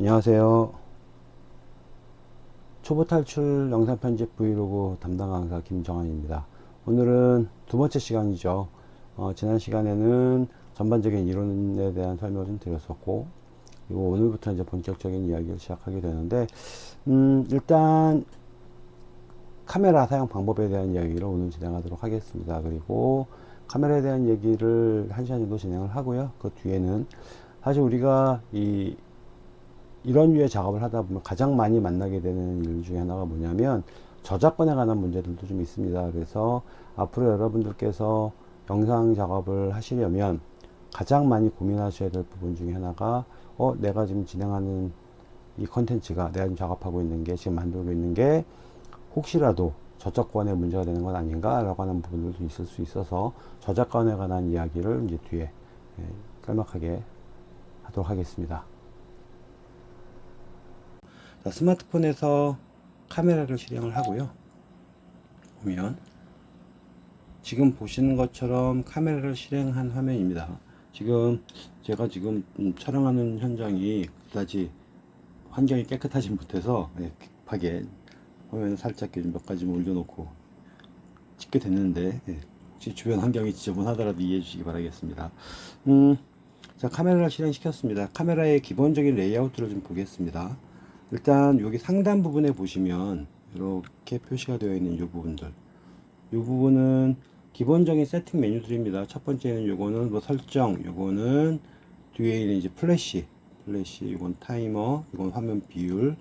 안녕하세요. 초보 탈출 영상 편집 브이로그 담당 강사 김정환입니다. 오늘은 두 번째 시간이죠. 어, 지난 시간에는 전반적인 이론에 대한 설명을 좀 드렸었고, 그리고 오늘부터 이제 본격적인 이야기를 시작하게 되는데, 음, 일단 카메라 사용 방법에 대한 이야기를 오늘 진행하도록 하겠습니다. 그리고 카메라에 대한 얘기를 한 시간 정도 진행을 하고요. 그 뒤에는 사실 우리가 이 이런 류의 작업을 하다 보면 가장 많이 만나게 되는 일 중에 하나가 뭐냐면 저작권에 관한 문제들도 좀 있습니다. 그래서 앞으로 여러분들께서 영상 작업을 하시려면 가장 많이 고민하셔야 될 부분 중에 하나가 어 내가 지금 진행하는 이 컨텐츠가 내가 지금 작업하고 있는 게 지금 만들고 있는 게 혹시라도 저작권에 문제가 되는 건 아닌가 라고 하는 부분들도 있을 수 있어서 저작권에 관한 이야기를 이제 뒤에 예, 깔막하게 하도록 하겠습니다. 자, 스마트폰에서 카메라를 실행을 하고요. 보면 지금 보시는 것처럼 카메라를 실행한 화면입니다. 지금 제가 지금 음, 촬영하는 현장이 그다지 환경이 깨끗하지 못해서 예, 급하게 화면을 살짝 몇 가지 올려놓고 찍게 됐는데 예, 주변 환경이 지저분하더라도 이해해 주시기 바라겠습니다. 음, 자 카메라를 실행시켰습니다. 카메라의 기본적인 레이아웃을 좀 보겠습니다. 일단 여기 상단 부분에 보시면 이렇게 표시가 되어 있는 이 부분들. 이 부분은 기본적인 세팅 메뉴들입니다. 첫 번째는 요거는 뭐 설정 요거는 뒤에 있는 이제 플래시 플래시 이건 타이머 이건 화면 비율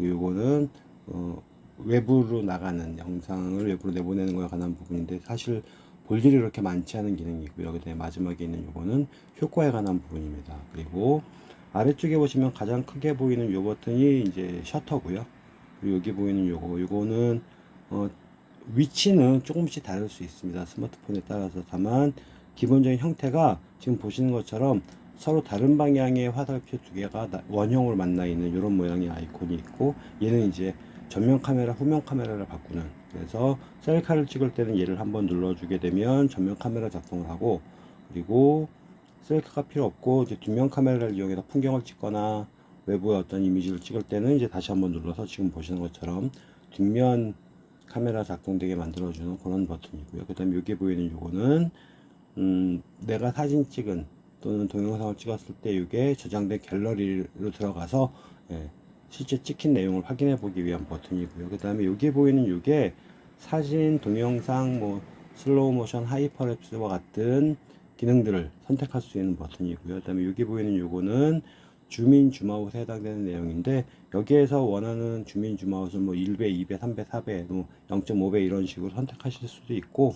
요거는 어, 외부로 나가는 영상을 외부로 내보내는 거에 관한 부분인데 사실 볼 일이 그렇게 많지 않은 기능이고요. 그 다음에 마지막에 있는 요거는 효과에 관한 부분입니다. 그리고 아래쪽에 보시면 가장 크게 보이는 요 버튼이 이제 셔터고요. 그리고 여기 보이는 요거 요거는 어, 위치는 조금씩 다를 수 있습니다. 스마트폰에 따라서. 다만 기본적인 형태가 지금 보시는 것처럼 서로 다른 방향의 화살표 두 개가 원형으로 만나 있는 이런 모양의 아이콘이 있고 얘는 이제 전면 카메라 후면 카메라를 바꾸는. 그래서 셀카를 찍을 때는 얘를 한번 눌러주게 되면 전면 카메라 작동을 하고 그리고 셀카가 필요 없고 이제 뒷면 카메라를 이용해서 풍경을 찍거나 외부의 어떤 이미지를 찍을 때는 이제 다시 한번 눌러서 지금 보시는 것처럼 뒷면 카메라 작동되게 만들어주는 그런 버튼이고요. 그 다음에 여기 보이는 요거는 음, 내가 사진 찍은 또는 동영상을 찍었을 때 이게 저장된 갤러리로 들어가서 예, 실제 찍힌 내용을 확인해 보기 위한 버튼이고요. 그 다음에 여기 보이는 이게 사진, 동영상, 뭐 슬로우 모션, hyperlapse와 같은 기능들을 선택할 수 있는 버튼이고요. 그 다음에 여기 보이는 요거는 줌인 줌아웃에 해당되는 내용인데 여기에서 원하는 줌인 줌아웃은 뭐 1배, 2배, 3배, 4배, 뭐 0.5배 이런 식으로 선택하실 수도 있고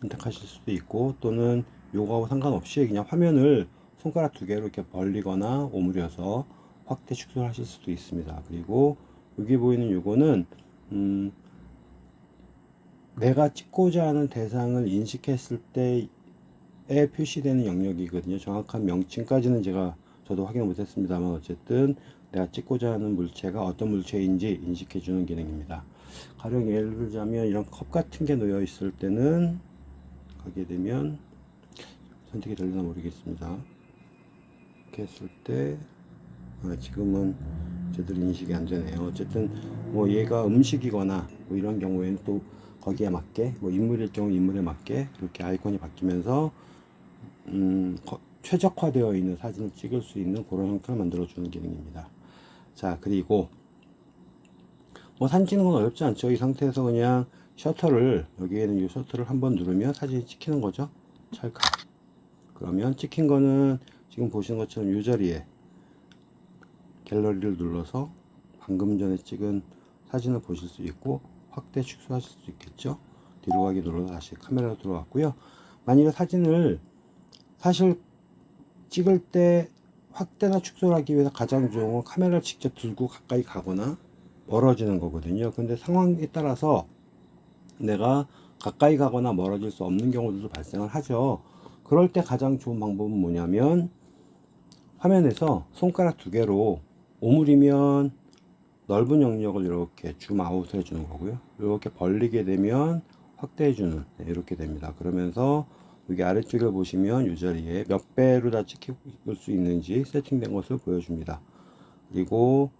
선택하실 수도 있고 또는 요거하고 상관없이 그냥 화면을 손가락 두 개로 이렇게 벌리거나 오므려서 확대 축소를 하실 수도 있습니다. 그리고 여기 보이는 요거는 음 내가 찍고자 하는 대상을 인식했을 때에 표시되는 영역이거든요. 정확한 명칭까지는 제가 저도 확인을 못했습니다만 어쨌든 내가 찍고자 하는 물체가 어떤 물체인지 인식해 주는 기능입니다. 가령 예를 들자면 이런 컵 같은 게 놓여 있을 때는 가게 되면 선택이 될려나 모르겠습니다. 이렇게 했을 때 아, 지금은 제대로 인식이 안 되네요. 어쨌든 뭐 얘가 음식이거나 뭐 이런 경우에는 또 거기에 맞게 뭐 인물일 경우 인물에 맞게 이렇게 아이콘이 바뀌면서 음, 최적화되어 있는 사진을 찍을 수 있는 그런 형태를 만들어 주는 기능입니다. 자 그리고 뭐 사진 찍는 건 어렵지 않죠. 이 상태에서 그냥 셔터를 여기에는 이 셔터를 한번 누르면 사진이 찍히는 거죠. 찰칵. 그러면 찍힌 거는 지금 보시는 것처럼 이 자리에 갤러리를 눌러서 방금 전에 찍은 사진을 보실 수 있고 확대 축소하실 수 있겠죠? 뒤로 가기 눌러서 다시 카메라로 들어왔고요. 만약에 사진을 사실 찍을 때 확대나 축소를 하기 위해서 가장 좋은 건 카메라를 직접 들고 가까이 가거나 멀어지는 거거든요. 근데 상황에 따라서 내가 가까이 가거나 멀어질 수 없는 경우들도 발생을 하죠. 그럴 때 가장 좋은 방법은 뭐냐면 화면에서 손가락 두 개로 오므리면 넓은 영역을 이렇게 줌 아웃 해주는 거고요 이렇게 벌리게 되면 확대해 주는 네, 이렇게 됩니다 그러면서 여기 아래쪽에 보시면 이 자리에 몇 배로 다 찍힐 수 있는지 세팅된 것을 보여줍니다. 그리고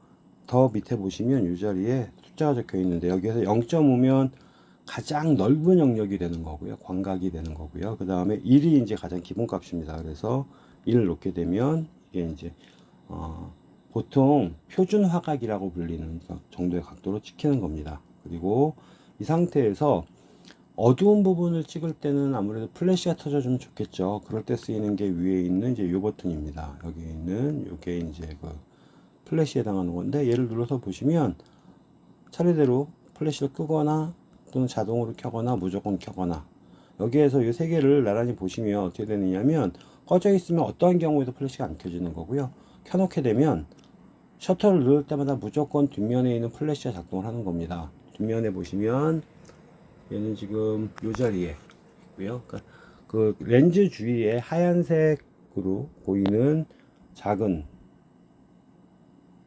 더 밑에 보시면 이 자리에 숫자가 적혀 있는데 여기에서 0.5면 가장 넓은 영역이 되는 거고요. 광각이 되는 거고요. 그 다음에 1이 이제 가장 기본 값입니다. 그래서 1을 놓게 되면 이게 이제 어, 보통 표준 화각이라고 불리는 정도의 각도로 찍히는 겁니다. 그리고 이 상태에서 어두운 부분을 찍을 때는 아무래도 플래시가 터져주면 좋겠죠. 그럴 때 쓰이는 게 위에 있는 이제 요 버튼입니다. 여기 있는 요게 이제 그 플래시에 해당하는 건데 얘를 눌러서 보시면 차례대로 플래시를 끄거나 또는 자동으로 켜거나 무조건 켜거나 여기에서 이 세 개를 나란히 보시면 어떻게 되느냐면 꺼져 있으면 어떠한 경우에도 플래시가 안 켜지는 거고요. 켜놓게 되면 셔터를 누를 때마다 무조건 뒷면에 있는 플래시가 작동을 하는 겁니다. 뒷면에 보시면 얘는 지금 이 자리에 있고요. 그러니까 그 렌즈 주위에 하얀색으로 보이는 작은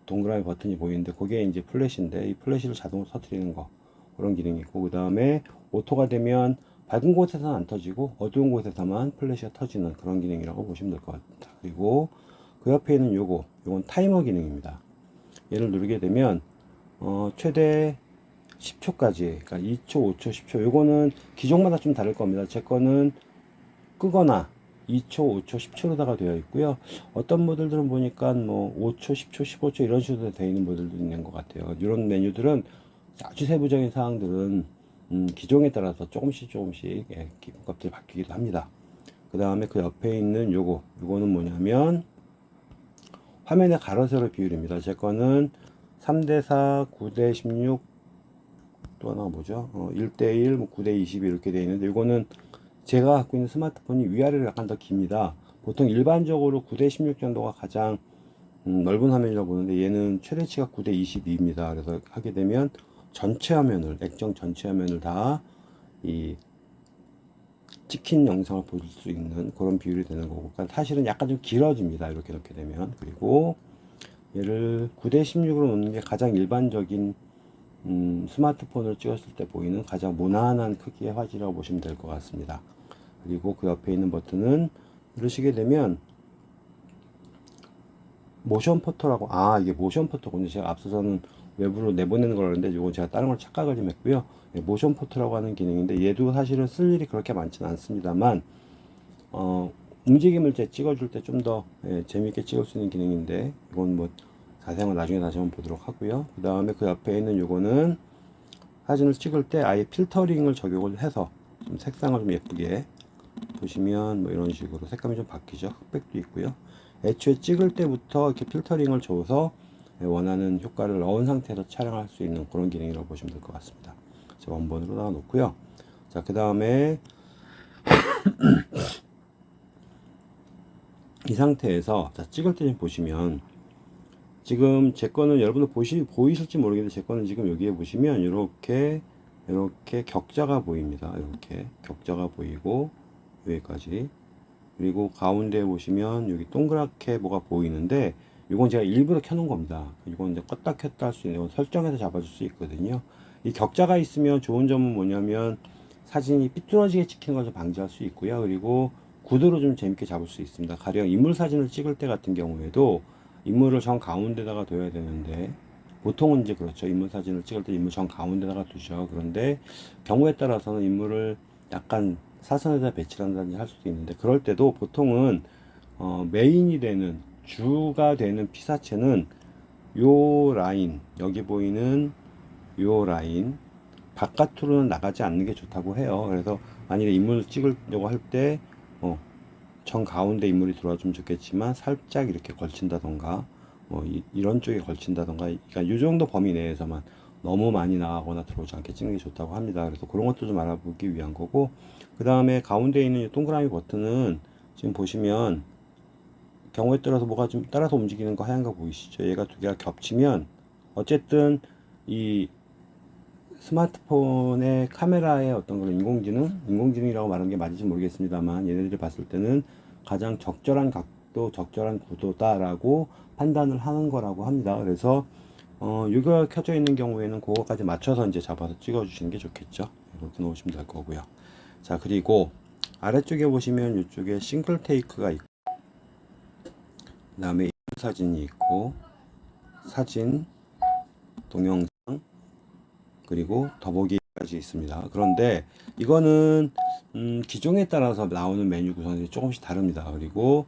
동그라미 버튼이 보이는데 그게 이제 플래시인데 이 플래시를 자동으로 터트리는 거 그런 기능이 있고 그 다음에 auto가 되면 밝은 곳에서는 안 터지고 어두운 곳에서만 플래시가 터지는 그런 기능이라고 보시면 될 것 같습니다. 그리고 그 옆에 있는 요거 요건 타이머 기능입니다. 얘를 누르게 되면 어, 최대 10초까지 그러니까 2초 5초 10초 요거는 기종마다 좀 다를 겁니다. 제 거는 끄거나 2초 5초 10초로다가 되어 있고요. 어떤 모델들은 보니까 뭐 5초 10초 15초 이런 식으로 되어 있는 모델도 있는 것 같아요. 이런 메뉴들은 아주 세부적인 사항들은 음, 기종에 따라서 조금씩 조금씩 예, 기본값들이 바뀌기도 합니다. 그 다음에 그 옆에 있는 요거 요거는 뭐냐면 화면의 가로 세로 비율입니다 제 거는 3대4 9대16 또 하나가 뭐죠? 어, 1대1, 뭐 9대22 이렇게 되어 있는데 이거는 제가 갖고 있는 스마트폰이 위아래로 약간 더 깁니다. 보통 일반적으로 9대16 정도가 가장 음, 넓은 화면이라고 보는데 얘는 최대치가 9대22입니다. 그래서 하게 되면 전체 화면을 액정 전체 화면을 다 이 찍힌 영상을 볼수 있는 그런 비율이 되는 거고 그러니까 사실은 약간 좀 길어집니다. 이렇게 놓게 되면 그리고 얘를 9대 16으로 놓는 게 가장 일반적인 음, 스마트폰을 찍었을 때 보이는 가장 무난한 크기의 화질이라고 보시면 될 것 같습니다. 그리고 그 옆에 있는 버튼은 누르시게 되면 모션 포토라고 아 이게 모션 포토군요. 제가 앞서서는 외부로 내보내는 거라는데 이건 제가 다른 걸 착각을 좀 했고요. 예, 모션 포토라고 하는 기능인데 얘도 사실은 쓸 일이 그렇게 많지는 않습니다만 어, 움직임을 제 찍어줄 때 좀더 예, 재밌게 찍을 수 있는 기능인데 이건 뭐 자세한 건 나중에 다시 한번 보도록 하고요. 그 다음에 그 옆에 있는 요거는 사진을 찍을 때 아예 필터링을 적용을 해서 좀 색상을 좀 예쁘게 보시면 뭐 이런 식으로 색감이 좀 바뀌죠. 흑백도 있고요. 애초에 찍을 때부터 이렇게 필터링을 줘서 원하는 효과를 넣은 상태에서 촬영할 수 있는 그런 기능이라고 보시면 될 것 같습니다 제가 원본으로 나와 놓고요. 자 그 다음에 이 상태에서 자 찍을 때 좀 보시면 지금 제 거는 여러분들 보시, 보이실지 모르겠는데 제 거는 지금 여기에 보시면 이렇게 이렇게 격자가 보입니다. 이렇게 격자가 보이고 여기까지. 그리고 가운데 보시면 여기 동그랗게 뭐가 보이는데 이건 제가 일부러 켜놓은 겁니다. 이건 이제 껐다 켰다 할 수 있는 건 설정해서 잡아줄 수 있거든요 이 격자가 있으면 좋은 점은 뭐냐면 사진이 삐뚤어지게 찍히는 것을 방지할 수 있고요. 그리고 구도로 좀 재밌게 잡을 수 있습니다. 가령 인물 사진을 찍을 때 같은 경우에도 인물을 정 가운데다가 둬야 되는데 보통은 이제 그렇죠. 인물 사진을 찍을 때 인물 정 가운데다가 두죠. 그런데 경우에 따라서는 인물을 약간 사선에다 배치를 한다든지 할 수도 있는데 그럴 때도 보통은 어, main이 되는 주가 되는 피사체는 요 라인 여기 보이는 요 라인 바깥으로는 나가지 않는 게 좋다고 해요. 그래서 만약에 인물을 찍으려고 할때 어, 정 가운데 인물이 들어와주면 좋겠지만 살짝 이렇게 걸친다던가 뭐 이런 쪽에 걸친다던가 그러니까 이 정도 범위 내에서만 너무 많이 나가거나 들어오지 않게 찍는 게 좋다고 합니다. 그래서 그런 것도 좀 알아보기 위한 거고 그 다음에 가운데 있는 이 동그라미 버튼은 지금 보시면 경우에 따라서 뭐가 좀 따라서 움직이는 거 하얀 거 보이시죠? 얘가 두 개가 겹치면 어쨌든 이 스마트폰의 카메라의 어떤 그런 인공지능, 인공지능이라고 말하는 게 맞을지 모르겠습니다만 얘네들이 봤을 때는 가장 적절한 각도, 적절한 구도다라고 판단을 하는 거라고 합니다. 그래서 어, 이거 켜져 있는 경우에는 그거까지 맞춰서 이제 잡아서 찍어 주시는 게 좋겠죠. 이렇게 놓으시면 될 거고요. 자, 그리고 아래쪽에 보시면 이쪽에 싱글 테이크가 있고 그 다음에 사진이 있고 사진 동영상 그리고 더보기까지 있습니다. 그런데 이거는 음, 기종에 따라서 나오는 메뉴 구성이 조금씩 다릅니다. 그리고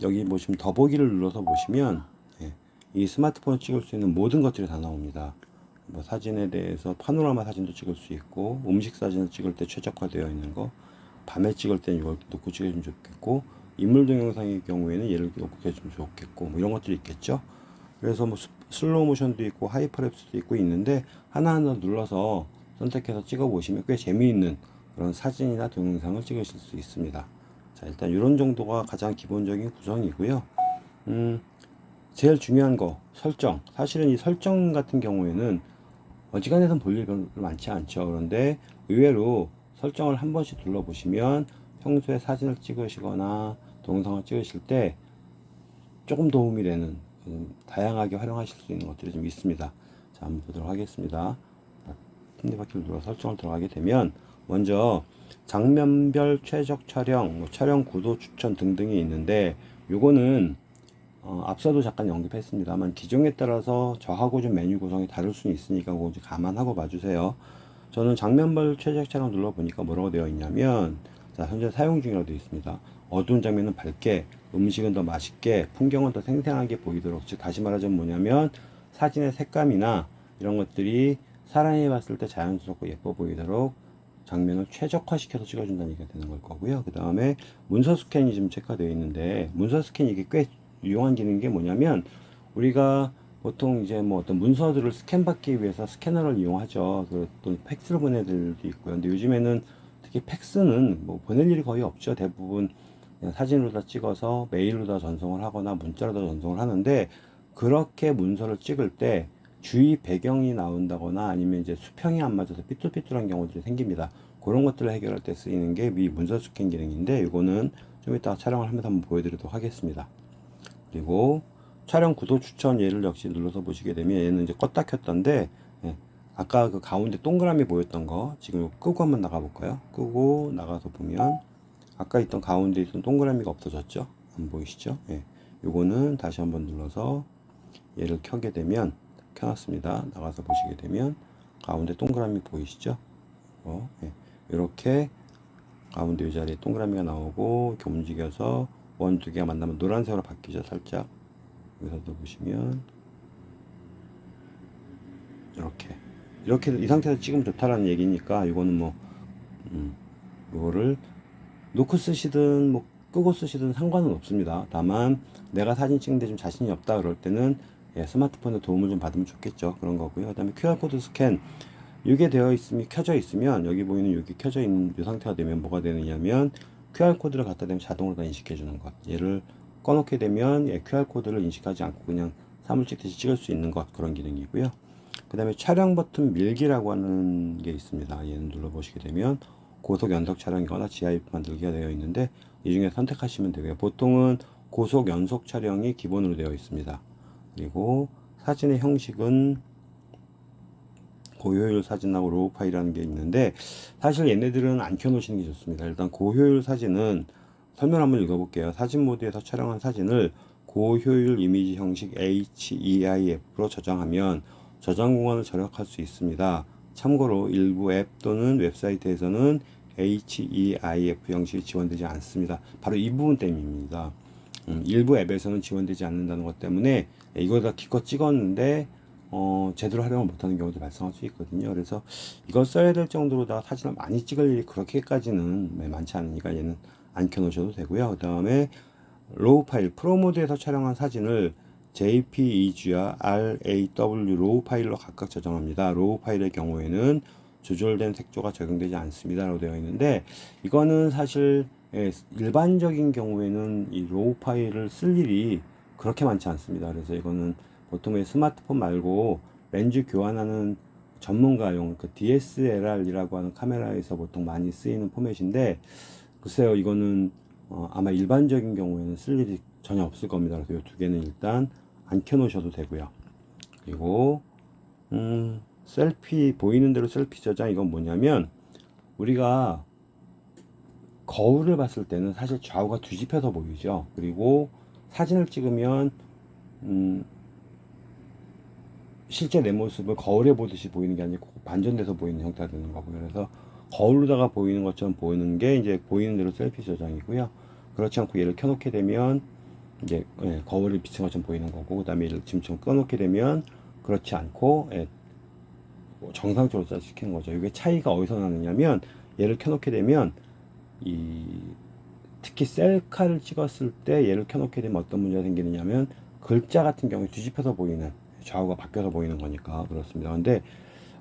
여기 보시면 더보기를 눌러서 보시면 예, 이 스마트폰을 찍을 수 있는 모든 것들이 다 나옵니다. 뭐 사진에 대해서 파노라마 사진도 찍을 수 있고 음식 사진을 찍을 때 최적화되어 있는 거 밤에 찍을 때는 이걸 놓고 찍으면 좋겠고 인물 동영상의 경우에는 얘를 놓고 해주면 좋겠고 뭐 이런 것들이 있겠죠? 그래서 뭐 스- 슬로우 모션도 있고 hyperlapse도 있고 있는데 하나하나 눌러서 선택해서 찍어 보시면 꽤 재미있는 그런 사진이나 동영상을 찍으실 수 있습니다. 자 일단 이런 정도가 가장 기본적인 구성이고요. 음 제일 중요한 거 설정. 사실은 이 설정 같은 경우에는 어지간해선 볼 일이 별로 많지 않죠. 그런데 의외로 설정을 한 번씩 눌러보시면 평소에 사진을 찍으시거나 동영상을 찍으실 때 조금 도움이 되는 음, 다양하게 활용하실 수 있는 것들이 좀 있습니다 자 한번 보도록 하겠습니다 톱니바퀴를 눌러 설정을 들어가게 되면 먼저 장면별 최적 촬영, 뭐 촬영 구도 추천 등등이 있는데 요거는 어, 앞서도 잠깐 언급했습니다만 기종에 따라서 저하고 좀 메뉴 구성이 다를 수는 있으니까 그거 좀 감안하고 봐주세요. 저는 장면별 최적 촬영 눌러보니까 뭐라고 되어 있냐면 자 현재 사용 중이라고 되어 있습니다. 어두운 장면은 밝게, 음식은 더 맛있게, 풍경은 더 생생하게 보이도록 즉 다시 말하자면 뭐냐면 사진의 색감이나 이런 것들이 사람이 봤을 때 자연스럽고 예뻐 보이도록 장면을 최적화시켜서 찍어준다는 얘기가 되는 걸 거고요. 그 다음에 문서 스캔이 지금 체크되어 있는데 문서 스캔이 이게 꽤 유용한 기능인 게 뭐냐면 우리가 보통 이제 뭐 어떤 문서들을 스캔 받기 위해서 스캐너를 이용하죠. 그또 팩스로 보내들 도 있고요. 근데 요즘에는 특히 팩스는 뭐 보낼 일이 거의 없죠. 대부분 사진으로 다 찍어서 메일로 다 전송을 하거나 문자로 다 전송을 하는데 그렇게 문서를 찍을 때 주위 배경이 나온다거나 아니면 이제 수평이 안 맞아서 삐뚤삐뚤한 경우들이 생깁니다. 그런 것들을 해결할 때 쓰이는 게위 문서 스캔 기능인데 이거는 좀 이따 촬영을 하면서 한번 보여드리도록 하겠습니다. 그리고 촬영 구도 추천 얘를 역시 눌러서 보시게 되면 얘는 이제 껐다 켰던데 예, 아까 그 가운데 동그라미 보였던 거 지금 끄고 한번 나가 볼까요? 끄고 나가서 보면 아까 있던 가운데 있던 동그라미가 없어졌죠? 안 보이시죠? 예, 요거는 다시 한번 눌러서 얘를 켜게 되면 켜놨습니다. 나가서 보시게 되면 가운데 동그라미 보이시죠? 어, 예. 이렇게 가운데 이 자리에 동그라미가 나오고 이렇게 움직여서 원 두 개가 만나면 노란색으로 바뀌죠 살짝 여기서도 보시면 이렇게 이렇게 이 상태에서 찍으면 좋다라는 얘기니까 이거는 뭐 음, 이거를 놓고 쓰시든 뭐 끄고 쓰시든 상관은 없습니다. 다만 내가 사진 찍는데 좀 자신이 없다 그럴 때는 예, 스마트폰의 도움을 좀 받으면 좋겠죠. 그런 거고요. 그 다음에 QR코드 스캔 이게 되어 있으면 켜져 있으면 여기 보이는 여기 켜져 있는 이 상태가 되면 뭐가 되느냐면 QR코드를 갖다 대면 자동으로 다 인식해 주는 것. 얘를 꺼놓게 되면 예, QR코드를 인식하지 않고 그냥 사물 찍듯이 찍을 수 있는 것. 그런 기능이고요. 그 다음에 촬영 버튼 밀기라고 하는 게 있습니다. 얘는 눌러 보시게 되면 고속 연속 촬영이거나 GIF 만들기가 되어 있는데 이 중에 선택하시면 되고요 보통은 고속 연속 촬영이 기본으로 되어 있습니다 그리고 사진의 형식은 고효율 사진하고 RAW 파일이라는 게 있는데 사실 얘네들은 안 켜놓으시는 게 좋습니다. 일단 고효율 사진은 설명 한번 읽어볼게요. 사진 모드에서 촬영한 사진을 고효율 이미지 형식 HEIF로 저장하면 저장 공간을 절약할 수 있습니다. 참고로 일부 앱 또는 웹사이트에서는 HEIF 형식이 지원되지 않습니다. 바로 이 부분 때문입니다. 음, 일부 앱에서는 지원되지 않는다는 것 때문에 이거다 기껏 찍었는데 어, 제대로 활용을 못하는 경우도 발생할 수 있거든요. 그래서 이걸 써야 될 정도로 다 사진을 많이 찍을 일이 그렇게까지는 많지 않으니까 얘는 안 켜놓으셔도 되고요. 그 다음에 RAW 파일, 프로 모드에서 촬영한 사진을 JPEG와 RAW RAW 파일로 각각 저장합니다. RAW 파일의 경우에는 조절된 색조가 적용되지 않습니다. 라고 되어 있는데 이거는 사실 예, 일반적인 경우에는 이 RAW 파일을 쓸 일이 그렇게 많지 않습니다. 그래서 이거는 보통의 스마트폰 말고 렌즈 교환하는 전문가용 그 DSLR이라고 하는 카메라에서 보통 많이 쓰이는 포맷인데 글쎄요 이거는 어, 아마 일반적인 경우에는 쓸 일이 전혀 없을 겁니다. 그래서 이 두 개는 일단 안 켜놓으셔도 되고요. 그리고 음, 셀피 보이는 대로 셀피 저장 이건 뭐냐면 우리가 거울을 봤을 때는 사실 좌우가 뒤집혀서 보이죠. 그리고 사진을 찍으면 음, 실제 내 모습을 거울에 보듯이 보이는 게 아니고 반전돼서 보이는 형태가 되는 거고요. 그래서 거울로다가 보이는 것처럼 보이는 게 이제 보이는 대로 셀피 저장이고요. 그렇지 않고 얘를 켜놓게 되면 이제 예, 거울을 비친 것처럼 보이는 거고 그 다음에 얘를 지금처럼 꺼놓게 되면 그렇지 않고 예, 정상적으로 짜시키는 거죠. 이게 차이가 어디서 나느냐면 얘를 켜놓게 되면 이 특히 셀카를 찍었을 때 얘를 켜놓게 되면 어떤 문제가 생기느냐면 글자 같은 경우에 뒤집혀서 보이는 좌우가 바뀌어서 보이는 거니까 그렇습니다. 근데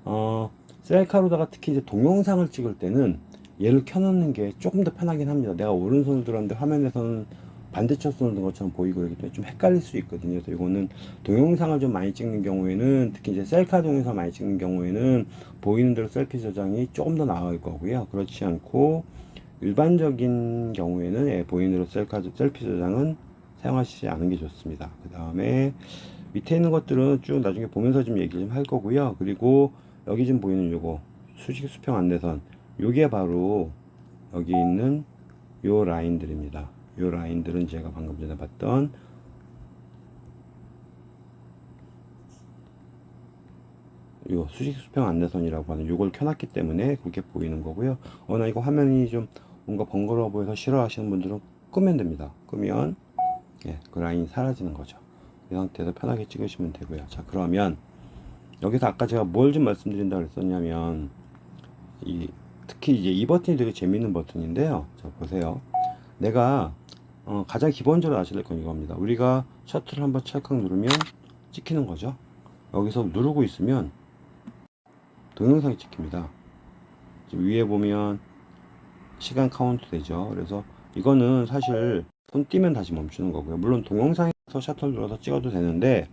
어, 셀카로다가 특히 이제 동영상을 찍을 때는 얘를 켜놓는 게 조금 더 편하긴 합니다. 내가 오른손을 들었는데 화면에서는 반대쪽 손을 든 것처럼 보이고 그러기 때문에 좀 헷갈릴 수 있거든요. 그래서 이거는 동영상을 좀 많이 찍는 경우에는 특히 이제 셀카 동영상 많이 찍는 경우에는 보이는 대로 셀피 저장이 조금 더 나을 거고요. 그렇지 않고 일반적인 경우에는 예, 보이는 대로 셀카, 셀피 저장은 사용하시지 않은 게 좋습니다. 그 다음에 밑에 있는 것들은 쭉 나중에 보면서 좀 얘기 좀 할 거고요. 그리고 여기 지금 보이는 요거 수직 수평 안내선 요게 바로 여기 있는 요 라인들입니다. 요 라인들은 제가 방금 전에 봤던 요 수직 수평 안내선이라고 하는 요걸 켜놨기 때문에 그렇게 보이는 거고요. 어, 나 이거 화면이 좀 뭔가 번거로워 보여서 싫어하시는 분들은 끄면 됩니다. 끄면 예, 그 라인이 사라지는 거죠. 이 상태에서 편하게 찍으시면 되고요. 자, 그러면 여기서 아까 제가 뭘 좀 말씀드린다고 그랬었냐면 이 특히 이제 이 버튼이 되게 재밌는 버튼인데요. 자, 보세요. 내가 어, 가장 기본적으로 아셔야 될 건 이겁니다. 우리가 셔틀을 한번 찰칵 누르면 찍히는 거죠. 여기서 누르고 있으면 동영상이 찍힙니다. 위에 보면 시간 카운트 되죠. 그래서 이거는 사실 손 떼면 다시 멈추는 거고요. 물론 동영상에서 셔터 눌러서 찍어도 되는데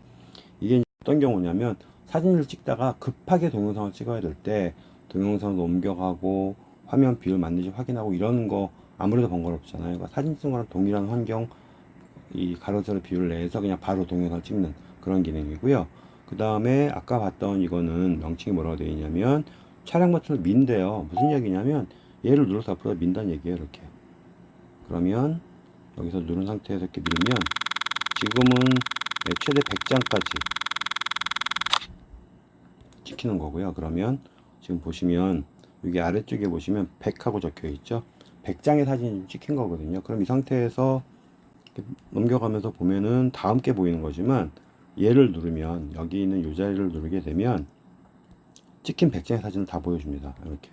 이게 어떤 경우냐면 사진을 찍다가 급하게 동영상을 찍어야 될 때 동영상을 옮겨가고 화면 비율 맞는지 확인하고 이러는 거 아무래도 번거롭잖아요. 그러니까 사진 찍는 거랑 동일한 환경 이 가로세로 비율 내에서 그냥 바로 동영상을 찍는 그런 기능이고요. 그 다음에 아까 봤던 이거는 명칭이 뭐라고 되어 있냐면 촬영 버튼을 민대요. 무슨 얘기냐면 얘를 눌러서 앞으로 민다는 얘기예요. 이렇게. 그러면 여기서 누른 상태에서 이렇게 밀면 지금은 네, 최대 100장까지 찍히는 거고요. 그러면 지금 보시면 여기 아래쪽에 보시면 100하고 적혀 있죠. 100장의 사진이 찍힌 거거든요. 그럼 이 상태에서 넘겨가면서 보면은 다 함께 보이는 거지만 얘를 누르면 여기 있는 이 자리를 누르게 되면 찍힌 100장의 사진을 다 보여줍니다. 이렇게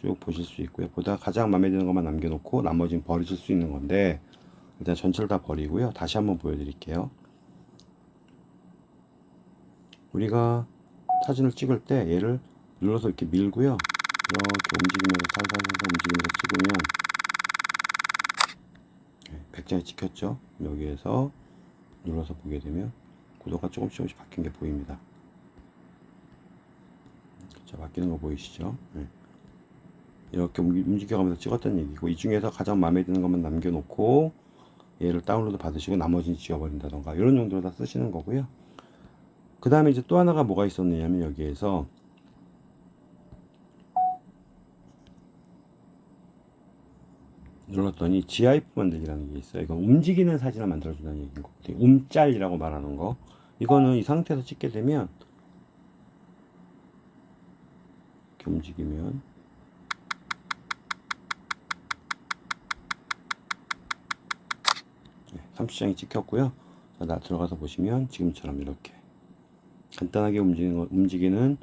쭉 보실 수 있고요. 보다 가장 마음에 드는 것만 남겨놓고 나머지는 버리실 수 있는 건데 일단 전체를 다 버리고요. 다시 한번 보여드릴게요. 우리가 사진을 찍을 때 얘를 눌러서 이렇게 밀고요. 이렇게 움직이면서 살살살살 움직이면서 찍으면 100장이 찍혔죠. 여기에서 눌러서 보게 되면 구도가 조금씩 조금씩 바뀐 게 보입니다. 자, 바뀌는 거 보이시죠? 네. 이렇게 움직여가면서 찍었던 얘기고 이 중에서 가장 마음에 드는 것만 남겨놓고 얘를 다운로드 받으시고 나머지는 지워버린다던가 이런 용도로 다 쓰시는 거고요. 그 다음에 이제 또 하나가 뭐가 있었느냐면 여기에서 눌렀더니 GIF 만들기라는 게 있어요. 이건 움직이는 사진을 만들어준다는 얘기인 거거든요. 움짤이라고 말하는 거. 이거는 이 상태에서 찍게 되면 이렇게 움직이면 네, 30장이 찍혔고요. 자, 나 들어가서 보시면 지금처럼 이렇게 간단하게 움직이는, 거, 움직이는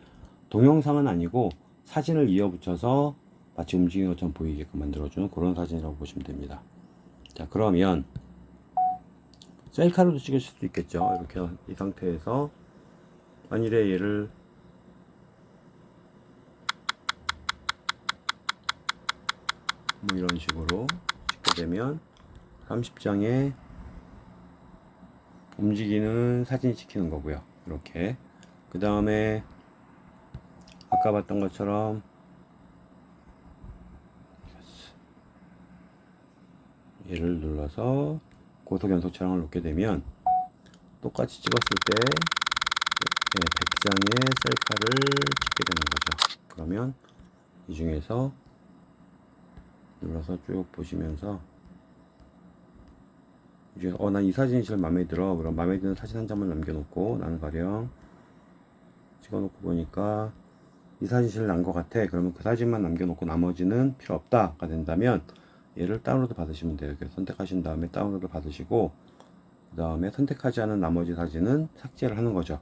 동영상은 아니고 사진을 이어붙여서 마치 움직이는 것처럼 보이게끔 만들어주는 그런 사진이라고 보시면 됩니다. 자 그러면 셀카로도 찍으실 수도 있겠죠. 이렇게 이 상태에서 만일에 얘를 뭐 이런 식으로 찍게 되면 30장에 움직이는 사진이 찍히는 거고요. 이렇게 그 다음에 아까 봤던 것처럼 얘를 눌러서 고속 연속 촬영을 놓게 되면 똑같이 찍었을 때 100장의 셀카를 찍게 되는 거죠. 그러면 이 중에서 눌러서 쭉 보시면서 이제 어난 이 사진이 제일 마음에 들어 그럼 마음에 드는 사진 한 장만 남겨놓고 나는 가령 찍어놓고 보니까 이 사진이 제일 난 것 같아 그러면 그 사진만 남겨놓고 나머지는 필요 없다가 된다면 얘를 다운로드 받으시면 돼요. 이렇게 선택하신 다음에 다운로드 받으시고 그 다음에 선택하지 않은 나머지 사진은 삭제를 하는 거죠.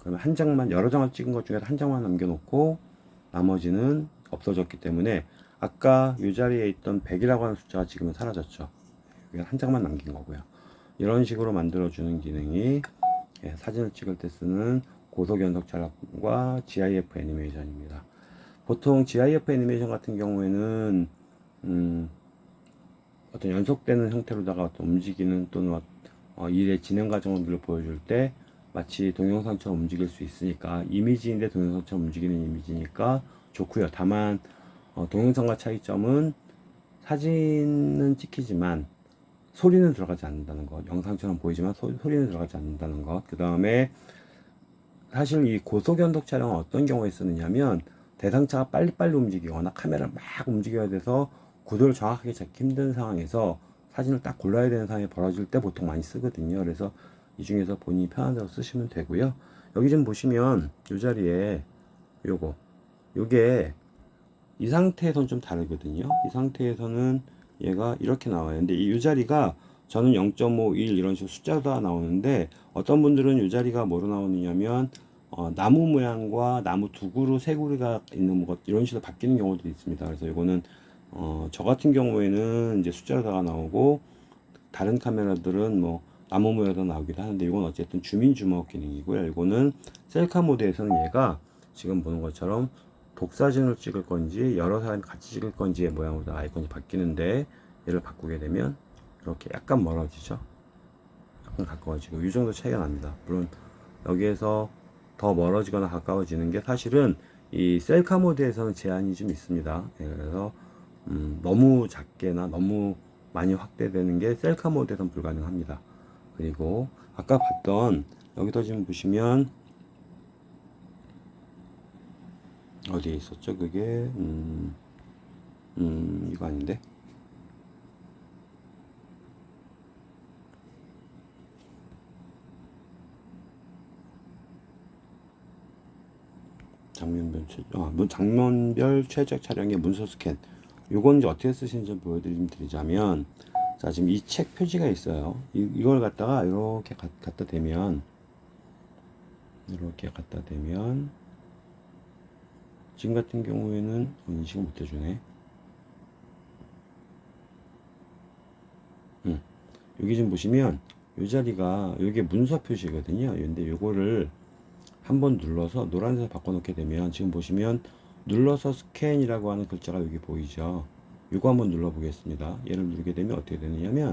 그러면 한 장만 여러 장을 찍은 것 중에서 한 장만 남겨놓고 나머지는 없어졌기 때문에 아까 이 자리에 있던 100이라고 하는 숫자가 지금은 사라졌죠. 한 장만 남긴 거고요. 이런 식으로 만들어 주는 기능이 예, 사진을 찍을 때 쓰는 고속 연속 촬영과 GIF 애니메이션입니다. 보통 GIF 애니메이션 같은 경우에는 음, 어떤 연속되는 형태로다가 움직이는 또는 어, 일의 진행 과정을 보여줄 때 마치 동영상처럼 움직일 수 있으니까 이미지인데 동영상처럼 움직이는 이미지니까 좋고요. 다만 어, 동영상과 차이점은 사진은 찍히지만 소리는 들어가지 않는다는 것. 영상처럼 보이지만 소, 소리는 들어가지 않는다는 것. 그 다음에 사실 이 고속연속 촬영은 어떤 경우에 쓰느냐면 대상차가 빨리빨리 움직이거나 카메라를 막 움직여야 돼서 구도를 정확하게 잡기 힘든 상황에서 사진을 딱 골라야 되는 상황이 벌어질 때 보통 많이 쓰거든요. 그래서 이 중에서 본인이 편한 대로 쓰시면 되고요. 여기 좀 보시면 이 자리에 요거 요게 이 상태에서는 좀 다르거든요. 이 상태에서는 얘가 이렇게 나와요. 근데 이 자리가 저는 0.51 이런 식으로 숫자가 나오는데 어떤 분들은 이 자리가 뭐로 나오느냐면 어, 나무 모양과 나무 두 그루 세 그루가 있는 것 이런 식으로 바뀌는 경우도 있습니다. 그래서 이거는 어, 저 같은 경우에는 이제 숫자가 나오고 다른 카메라들은 뭐 나무 모양도 나오기도 하는데 이건 어쨌든 주민 주목 기능이고요. 이거는 셀카 모드에서는 얘가 지금 보는 것처럼 독사진을 찍을 건지 여러 사람이 같이 찍을 건지의 모양으로 아이콘이 바뀌는데 얘를 바꾸게 되면 이렇게 약간 멀어지죠. 약간 가까워지고 이 정도 차이가 납니다. 물론 여기에서 더 멀어지거나 가까워지는 게 사실은 이 셀카 모드에서는 제한이 좀 있습니다. 예, 그래서 음, 너무 작게나 너무 많이 확대되는 게 셀카 모드에서는 불가능합니다. 그리고 아까 봤던 여기도 지금 보시면 어디에 있었죠? 그게? 음, 음 이거 아닌데? 장면별 최, 아, 문- 장면별 최적 촬영의 문서 스캔 요건 이제 어떻게 쓰시는지 보여드리자면 자 지금 이 책 표지가 있어요. 이, 이걸 갖다가 이렇게 가, 갖다 대면 이렇게 갖다 대면 지금 같은 경우에는 인식을 못 해주네. 음, 여기 좀 보시면 이 자리가 여기 문서 표시거든요. 근데 요거를 한번 눌러서 노란색 바꿔 놓게 되면 지금 보시면 눌러서 스캔이라고 하는 글자가 여기 보이죠? 이거 한번 눌러 보겠습니다. 얘를 누르게 되면 어떻게 되느냐면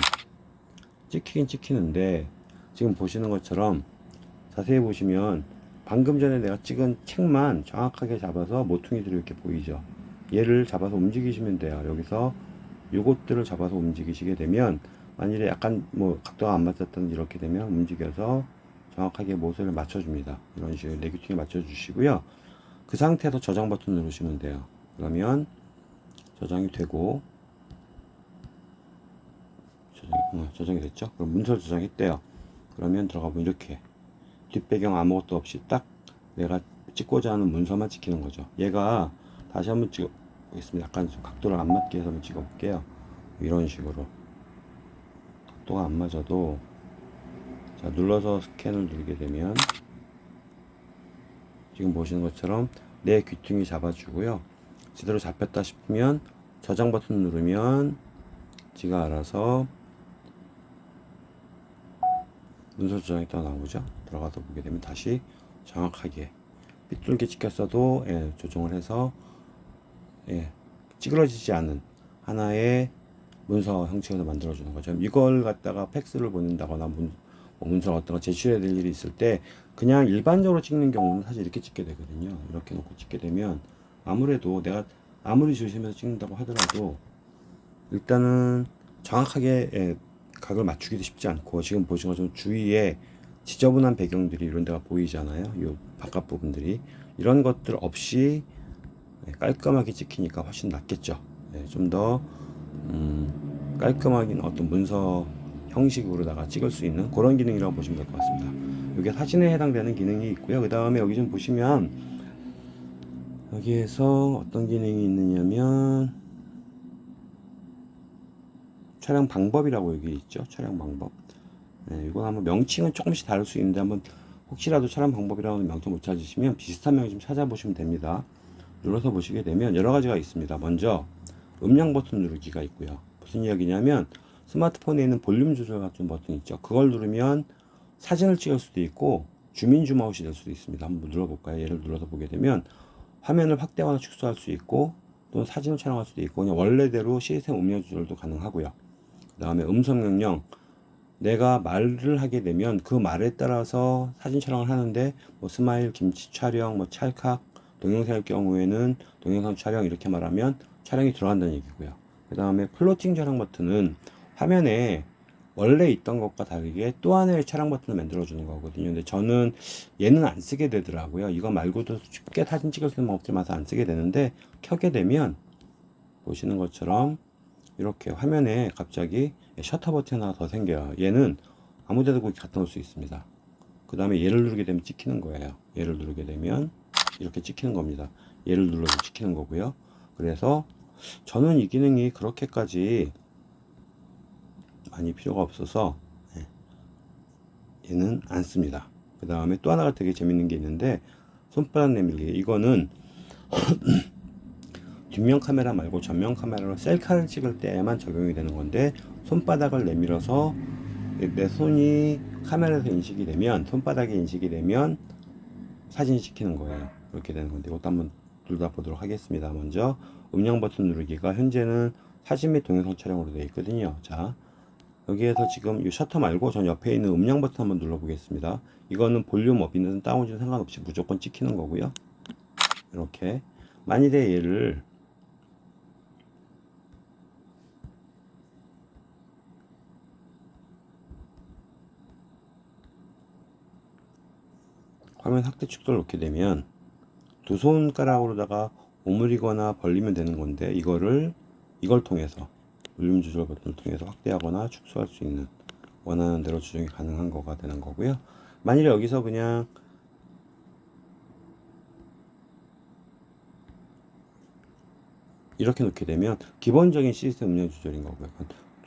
찍히긴 찍히는데 지금 보시는 것처럼 자세히 보시면 방금 전에 내가 찍은 책만 정확하게 잡아서 모퉁이들이 이렇게 보이죠? 얘를 잡아서 움직이시면 돼요. 여기서 요것들을 잡아서 움직이시게 되면 만일에 약간 뭐 각도가 안 맞았던 이렇게 되면 움직여서 정확하게 모습을 맞춰줍니다. 이런 식으로 네기팅에 맞춰 주시고요 그 상태에서 저장 버튼 누르시면 돼요. 그러면 저장이 되고 저장이, 어, 저장이 됐죠? 그럼 문서 저장했대요. 그러면 들어가 보면 이렇게 뒷배경 아무것도 없이 딱 내가 찍고자 하는 문서만 찍히는 거죠. 얘가 다시 한번 찍어 보겠습니다. 약간 좀 각도를 안 맞게 해서 한번 찍어 볼게요. 이런 식으로. 각도가 안 맞아도 자 눌러서 스캔을 누르게 되면 지금 보시는 것처럼 내 귀퉁이 잡아주고요. 제대로 잡혔다 싶으면 저장 버튼 누르면 지가 알아서 문서 저장이 또 나오죠? 들어가서 보게 되면 다시 정확하게 삐뚤게 찍혔어도 예, 조정을 해서 예, 찌그러지지 않은 하나의 문서 형식으로 만들어 주는 거죠. 이걸 갖다가 팩스를 보낸다거나 문, 뭐 문서 어떤 거 제출해야 될 일이 있을 때 그냥 일반적으로 찍는 경우는 사실 이렇게 찍게 되거든요. 이렇게 놓고 찍게 되면 아무래도 내가 아무리 조심해서 찍는다고 하더라도 일단은 정확하게 예, 각을 맞추기도 쉽지 않고 지금 보신 것처럼 주위에 지저분한 배경들이 이런 데가 보이잖아요. 이 바깥 부분들이. 이런 것들 없이 예, 깔끔하게 찍히니까 훨씬 낫겠죠. 네, 좀더 음, 깔끔하긴 어떤 문서 형식으로다가 찍을 수 있는 그런 기능이라고 보시면 될 것 같습니다. 이게 사진에 해당되는 기능이 있고요. 그 다음에 여기 좀 보시면 여기에서 어떤 기능이 있느냐면 촬영 방법이라고 여기 있죠. 촬영 방법. 네, 이건 한번 명칭은 조금씩 다를 수 있는데 한번 혹시라도 촬영 방법이라고 명칭 못 찾으시면 비슷한 명칭 찾아보시면 됩니다. 눌러서 보시게 되면 여러 가지가 있습니다. 먼저 음량 버튼 누르기가 있고요. 무슨 이야기냐면 스마트폰에 있는 볼륨 조절 같은 버튼 있죠. 그걸 누르면 사진을 찍을 수도 있고 주민 줌아웃이 될 수도 있습니다. 한번 눌러볼까요? 얘를 눌러서 보게 되면 화면을 확대하거나 축소할 수 있고 또는 사진을 촬영할 수도 있고 그냥 원래대로 시스템 음량 조절도 가능하고요. 그 다음에 음성 명령 내가 말을 하게 되면 그 말에 따라서 사진 촬영을 하는데 뭐 스마일 김치 촬영 뭐 찰칵 동영상일 경우에는 동영상 촬영 이렇게 말하면 촬영이 들어간다는 얘기고요. 그 다음에 floating 촬영 버튼은 화면에 원래 있던 것과 다르게 또 하나의 촬영 버튼을 만들어 주는 거거든요. 근데 저는 얘는 안 쓰게 되더라고요. 이거 말고도 쉽게 사진 찍을 수 있는 방법들 많아서 안 쓰게 되는데 켜게 되면 보시는 것처럼 이렇게 화면에 갑자기 셔터 버튼 하나 더 생겨요. 얘는 아무 데도 갖다 놓을 수 있습니다. 그 다음에 얘를 누르게 되면 찍히는 거예요. 얘를 누르게 되면 이렇게 찍히는 겁니다. 얘를 눌러서 찍히는 거고요. 그래서 저는 이 기능이 그렇게까지 많이 필요가 없어서 예, 얘는 안 씁니다. 그 다음에 또 하나가 되게 재밌는 게 있는데 손바닥 내밀기. 이거는 뒷면 카메라 말고 전면 카메라로 셀카를 찍을 때만 적용이 되는 건데 손바닥을 내밀어서 내 손이 카메라에서 인식이 되면 손바닥에 인식이 되면 사진이 찍히는 거예요. 그렇게 되는 건데 이것도 한번 둘다 보도록 하겠습니다. 먼저 음량 버튼 누르기가 현재는 사진 및 동영상 촬영으로 되어 있거든요. 자 여기에서 지금 이 셔터 말고 전 옆에 있는 음량 버튼 한번 눌러 보겠습니다. 이거는 볼륨 업이든 다운이든 상관없이 무조건 찍히는 거고요. 이렇게 만일에 얘를 화면 확대 축소를 놓게 되면 두 손가락으로다가 오므리거나 벌리면 되는 건데 이거를 이걸 통해서 볼륨 조절 버튼을 통해서 확대하거나 축소할 수 있는 원하는 대로 조정이 가능한 거가 되는 거고요. 만일에 여기서 그냥 이렇게 놓게 되면 기본적인 시스템 음량 조절인 거고요.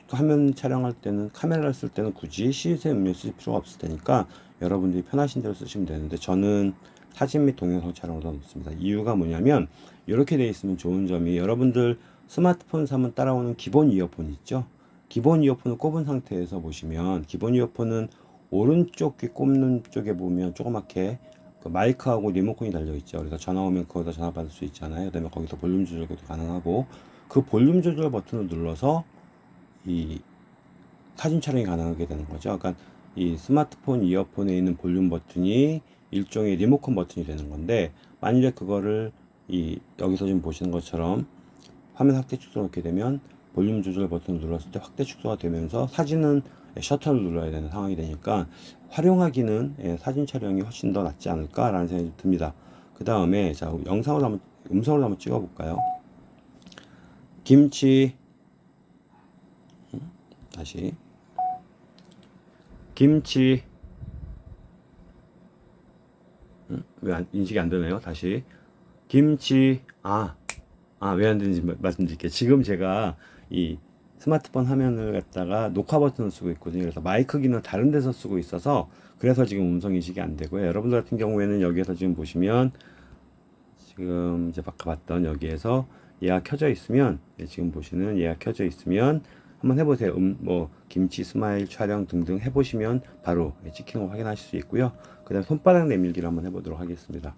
화면 촬영할 때는 카메라를 쓸 때는 굳이 시스템 음료 쓸 필요가 없을 테니까 여러분들이 편하신 대로 쓰시면 되는데 저는 사진 및 동영상 촬영으로 놓습니다. 이유가 뭐냐면 이렇게 되어 있으면 좋은 점이 여러분들 스마트폰 사면 따라오는 기본 이어폰 있죠? 기본 이어폰을 꼽은 상태에서 보시면 기본 이어폰은 오른쪽 귀 꼽는 쪽에 보면 조그맣게 그 마이크하고 리모컨이 달려 있죠. 그래서 전화 오면 거기다 전화 받을 수 있잖아요. 그 다음에 거기서 볼륨 조절도 가능하고 그 볼륨 조절 버튼을 눌러서 이 사진 촬영이 가능하게 되는 거죠. 그러니까 이 스마트폰 이어폰에 있는 볼륨 버튼이 일종의 리모컨 버튼이 되는 건데 만일에 그거를 이 여기서 지금 보시는 것처럼 화면 확대 축소 놓게 되면 볼륨 조절 버튼을 눌렀을 때 확대 축소가 되면서 사진은 셔터를 눌러야 되는 상황이 되니까 활용하기는 예, 사진 촬영이 훨씬 더 낫지 않을까 라는 생각이 듭니다. 그 다음에 자 영상으로 한번 음성으로 한번 찍어 볼까요? 김치 다시 김치 음, 왜 안, 인식이 안 되나요? 다시 김치 아 아 왜 안 되는지 말씀드릴게요 지금 제가 이 스마트폰 화면을 갖다가 녹화 버튼을 쓰고 있거든요 그래서 마이크 기능 다른 데서 쓰고 있어서 그래서 지금 음성 인식이 안 되고요 여러분들 같은 경우에는 여기에서 지금 보시면 지금 이제 아까 봤던 여기에서 얘가 켜져 있으면 예, 지금 보시는 얘가 켜져 있으면 한번 해보세요. 음, 뭐 김치 스마일 촬영 등등 해보시면 바로 찍힌 거 확인하실 수 있고요. 그 다음 손바닥 내밀기를 한번 해보도록 하겠습니다.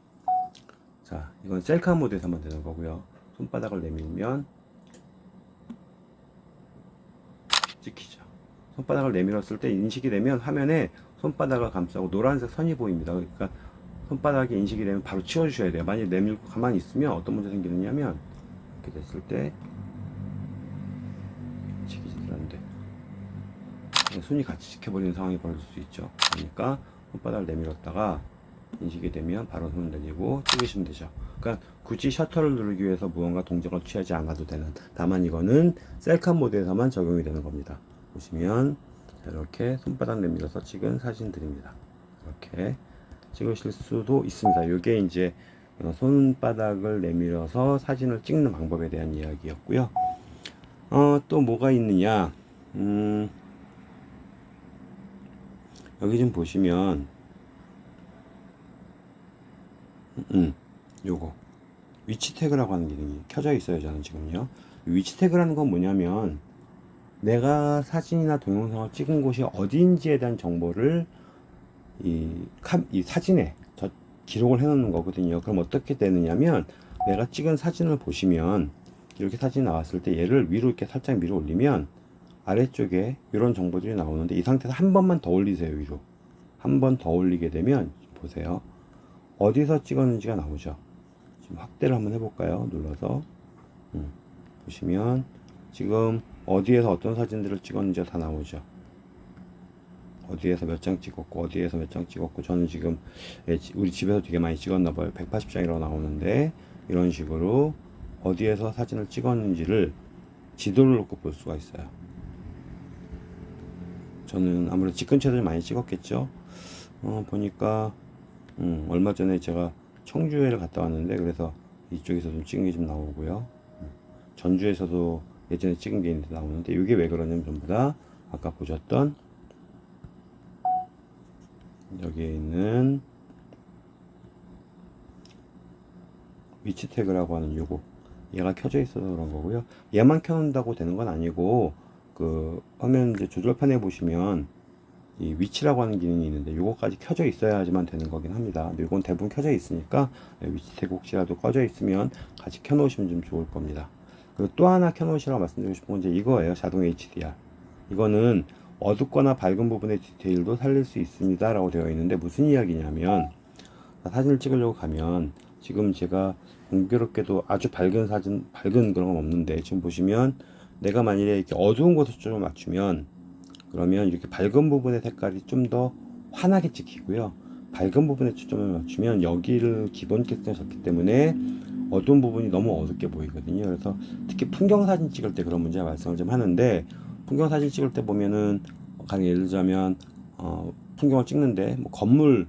자, 이건 셀카 모드에서 한번 되는 거고요. 손바닥을 내밀면 찍히죠. 손바닥을 내밀었을 때 인식이 되면 화면에 손바닥을 감싸고 노란색 선이 보입니다. 그러니까 손바닥이 인식이 되면 바로 치워주셔야 돼요. 만약 내밀고 가만히 있으면 어떤 문제 생기느냐면 이렇게 됐을 때 손이 같이 지켜버리는 상황이 벌어질 수 있죠 그러니까 손바닥을 내밀었다가 인식이 되면 바로 손을 내리고 찍으시면 되죠. 그러니까 굳이 셔터를 누르기 위해서 무언가 동작을 취하지 않아도 되는 다만 이거는 셀카 모드에서만 적용이 되는 겁니다. 보시면 자, 이렇게 손바닥 내밀어서 찍은 사진들입니다. 이렇게 찍으실 수도 있습니다. 이게 이제 어, 손바닥을 내밀어서 사진을 찍는 방법에 대한 이야기였고요. 어, 또 뭐가 있느냐? 음, 여기 좀 보시면 음, 요거. 위치 태그라고 하는 기능이 켜져 있어요 저는 지금요. 이 위치 태그라는 건 뭐냐면 내가 사진이나 동영상을 찍은 곳이 어디인지에 대한 정보를 이, 카, 이 사진에 저 기록을 해 놓는 거거든요. 그럼 어떻게 되느냐면 내가 찍은 사진을 보시면 이렇게 사진이 나왔을 때 얘를 위로 이렇게 살짝 밀어 올리면 아래쪽에 이런 정보들이 나오는데 이 상태에서 한 번만 더 올리세요 위로. 한 번 더 올리게 되면 보세요 어디서 찍었는지가 나오죠. 지금 확대를 한번 해볼까요? 눌러서. 음, 보시면 지금 어디에서 어떤 사진들을 찍었는지가 다 나오죠. 어디에서 몇 장 찍었고 어디에서 몇 장 찍었고 저는 지금 예, 지- 우리 집에서 되게 많이 찍었나 봐요. 180장이라고 나오는데 이런 식으로 어디에서 사진을 찍었는지를 지도를 놓고 볼 수가 있어요. 저는 아무래도 집 근처를 많이 찍었겠죠. 어, 보니까 음, 얼마 전에 제가 청주에를 갔다 왔는데 그래서 이쪽에서 좀 찍은 게 좀 나오고요. 음, 전주에서도 예전에 찍은 게 있는데 나오는데 이게 왜 그러냐면 전부 다 아까 보셨던 여기에 있는 위치 태그라고 하는 요거. 얘가 켜져 있어서 그런 거고요. 얘만 켜놓는다고 되는 건 아니고 그 화면 이제 조절판에 보시면 이 위치라고 하는 기능이 있는데 요거까지 켜져 있어야지만 되는 거긴 합니다. 요건 대부분 켜져 있으니까 위치 태그 혹시라도 꺼져 있으면 같이 켜 놓으시면 좀 좋을 겁니다. 그리고 또 하나 켜 놓으시라고 말씀드리고 싶은 건 이제 이거예요. 자동 HDR 이거는 어둡거나 밝은 부분의 디테일도 살릴 수 있습니다 라고 되어 있는데 무슨 이야기냐면 사진을 찍으려고 가면 지금 제가 공교롭게도 아주 밝은 사진 밝은 그런 건 없는데 지금 보시면 내가 만일에 이렇게 어두운 곳에 초점을 맞추면 그러면 이렇게 밝은 부분의 색깔이 좀 더 환하게 찍히고요. 밝은 부분에 초점을 맞추면 여기를 기본 캐스팅에 졌기 때문에 어두운 부분이 너무 어둡게 보이거든요. 그래서 특히 풍경 사진 찍을 때 그런 문제 말씀을 좀 하는데 풍경 사진 찍을 때 보면은 가령 예를 들자면 어, 풍경을 찍는데 뭐 건물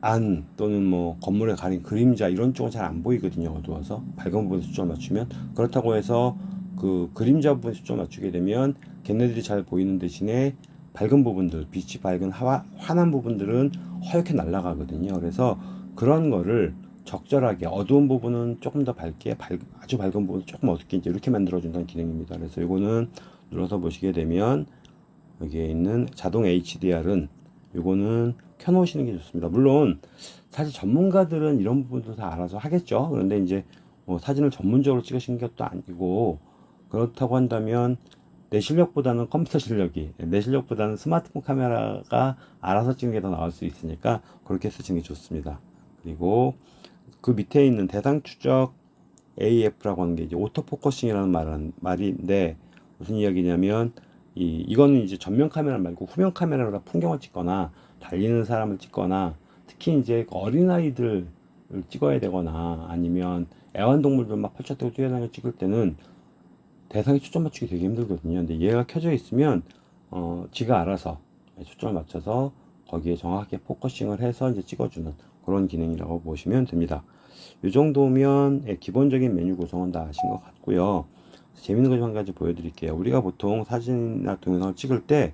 안 또는 뭐 건물에 가린 그림자 이런 쪽은 잘 안 보이거든요 어두워서. 밝은 부분에 초점을 맞추면. 그렇다고 해서 그 그림자 부분에 초점을 맞추게 되면 걔네들이 잘 보이는 대신에 밝은 부분들 빛이 밝은 화, 환한 부분들은 허옇게 날아가거든요 그래서 그런 거를 적절하게 어두운 부분은 조금 더 밝게 밝, 아주 밝은 부분은 조금 어둡게 이제 이렇게 만들어 준다는 기능입니다 그래서 이거는 눌러서 보시게 되면 여기에 있는 자동 HDR은 요거는 켜놓으시는 게 좋습니다. 물론 사실 전문가들은 이런 부분도 다 알아서 하겠죠. 그런데 이제 뭐 사진을 전문적으로 찍으신 것도 아니고 그렇다고 한다면 내 실력보다는 컴퓨터 실력이 내 실력보다는 스마트폰 카메라가 알아서 찍는 게 더 나을 수 있으니까 그렇게 쓰시는 게 좋습니다. 그리고 그 밑에 있는 대상 추적 AF라고 하는 게 이제 auto focusing이라는 말은 말인데 무슨 이야기냐면 이 이거는 이제 전면 카메라 말고 후면 카메라로 풍경을 찍거나 달리는 사람을 찍거나 특히 이제 어린아이들을 찍어야 되거나 아니면 애완동물들 막 펄쩍 뛰고 뛰어다니고 찍을 때는 대상에 초점 맞추기 되게 힘들거든요. 근데 얘가 켜져 있으면 어 지가 알아서 초점을 맞춰서 거기에 정확하게 focusing을 해서 이제 찍어주는 그런 기능이라고 보시면 됩니다. 이 정도면 예, 기본적인 메뉴 구성은 다 아신 것 같고요. 재밌는 거 좀 한 가지 보여드릴게요. 우리가 보통 사진이나 동영상을 찍을 때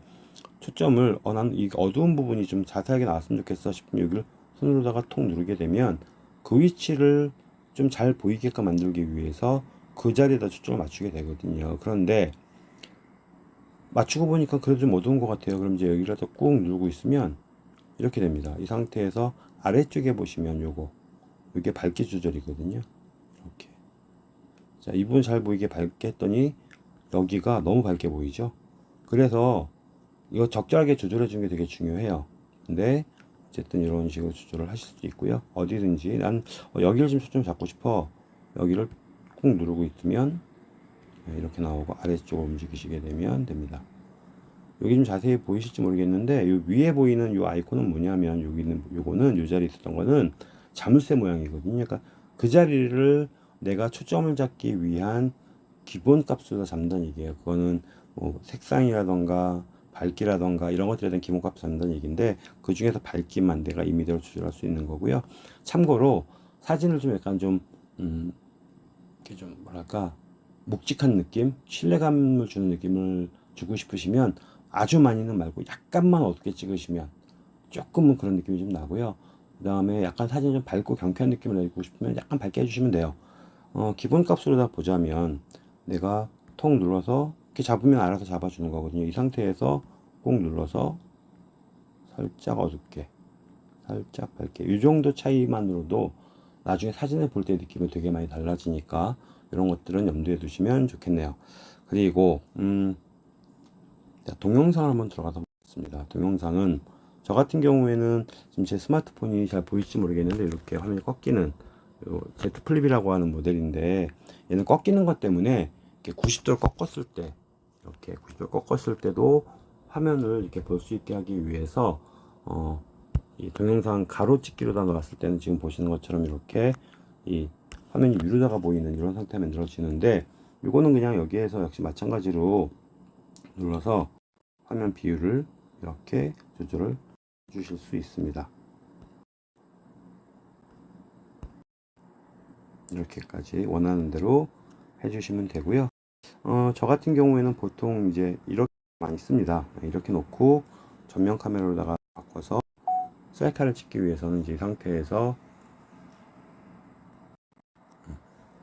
초점을 어, 나는 이 어두운 부분이 좀 자세하게 나왔으면 좋겠어 싶으면 여기를 손으로다가 톡 누르게 되면 그 위치를 좀 잘 보이게끔 만들기 위해서 그 자리에다 초점을 맞추게 되거든요 그런데 맞추고 보니까 그래도 좀 어두운 것 같아요 그럼 이제 여기라도 꾹 누르고 있으면 이렇게 됩니다 이 상태에서 아래쪽에 보시면 요거 이게 밝기 조절이거든요 이렇게 자, 이 부분 잘 보이게 밝게 했더니 여기가 너무 밝게 보이죠? 그래서 이거 적절하게 조절해 주는 게 되게 중요해요. 근데 어쨌든 이런 식으로 조절을 하실 수도 있고요. 어디든지 난 어, 여기를 좀 초점 잡고 싶어. 여기를 꾹 누르고 있으면 네, 이렇게 나오고 아래쪽으로 움직이시게 되면 됩니다. 여기 좀 자세히 보이실지 모르겠는데 요 위에 보이는 요 아이콘은 뭐냐면 여기 있는 요거는 요 자리에 있었던 거는 자물쇠 모양이거든요. 그러니까 그 자리를 내가 초점을 잡기 위한 기본 값으로 잡는다는 얘기예요. 그거는 뭐 색상이라던가 밝기라던가 이런 것들에 대한 기본 값을 잡는다는 얘기인데 그 중에서 밝기만 내가 임의대로 조절할 수 있는 거고요. 참고로 사진을 좀 약간 좀 음, 이렇게 좀 뭐랄까 묵직한 느낌, 신뢰감을 주는 느낌을 주고 싶으시면 아주 많이는 말고 약간만 어둡게 찍으시면 조금은 그런 느낌이 좀 나고요. 그 다음에 약간 사진 좀 밝고 경쾌한 느낌을 내고 싶으면 약간 밝게 해주시면 돼요. 어, 기본 값으로 다 보자면 내가 통 눌러서 이렇게 잡으면 알아서 잡아주는 거거든요. 이 상태에서 꼭 눌러서 살짝 어둡게, 살짝 밝게. 이 정도 차이만으로도 나중에 사진을 볼 때 느낌이 되게 많이 달라지니까 이런 것들은 염두에 두시면 좋겠네요. 그리고 음, 자, 동영상을 한번 들어가서 보겠습니다. 동영상은 저 같은 경우에는 지금 제 스마트폰이 잘 보일지 모르겠는데 이렇게 화면이 꺾이는 요 Z Flip이라고 하는 모델인데 얘는 꺾이는 것 때문에 이렇게 90도를 꺾었을 때 이렇게 90도를 꺾었을 때도 화면을 이렇게 볼 수 있게 하기 위해서 어, 이 동영상 가로 찍기로다 놨을 때는 지금 보시는 것처럼 이렇게 이 화면이 위로다가 보이는 이런 상태가 만들어지는데 이거는 그냥 여기에서 역시 마찬가지로 눌러서 화면 비율을 이렇게 조절을 주실 수 있습니다. 이렇게까지 원하는 대로 해주시면 되고요. 어, 저 같은 경우에는 보통 이제 이렇게 많이 씁니다. 이렇게 놓고 전면 카메라로다가 바꿔서 셀카를 찍기 위해서는 이제 이 상태에서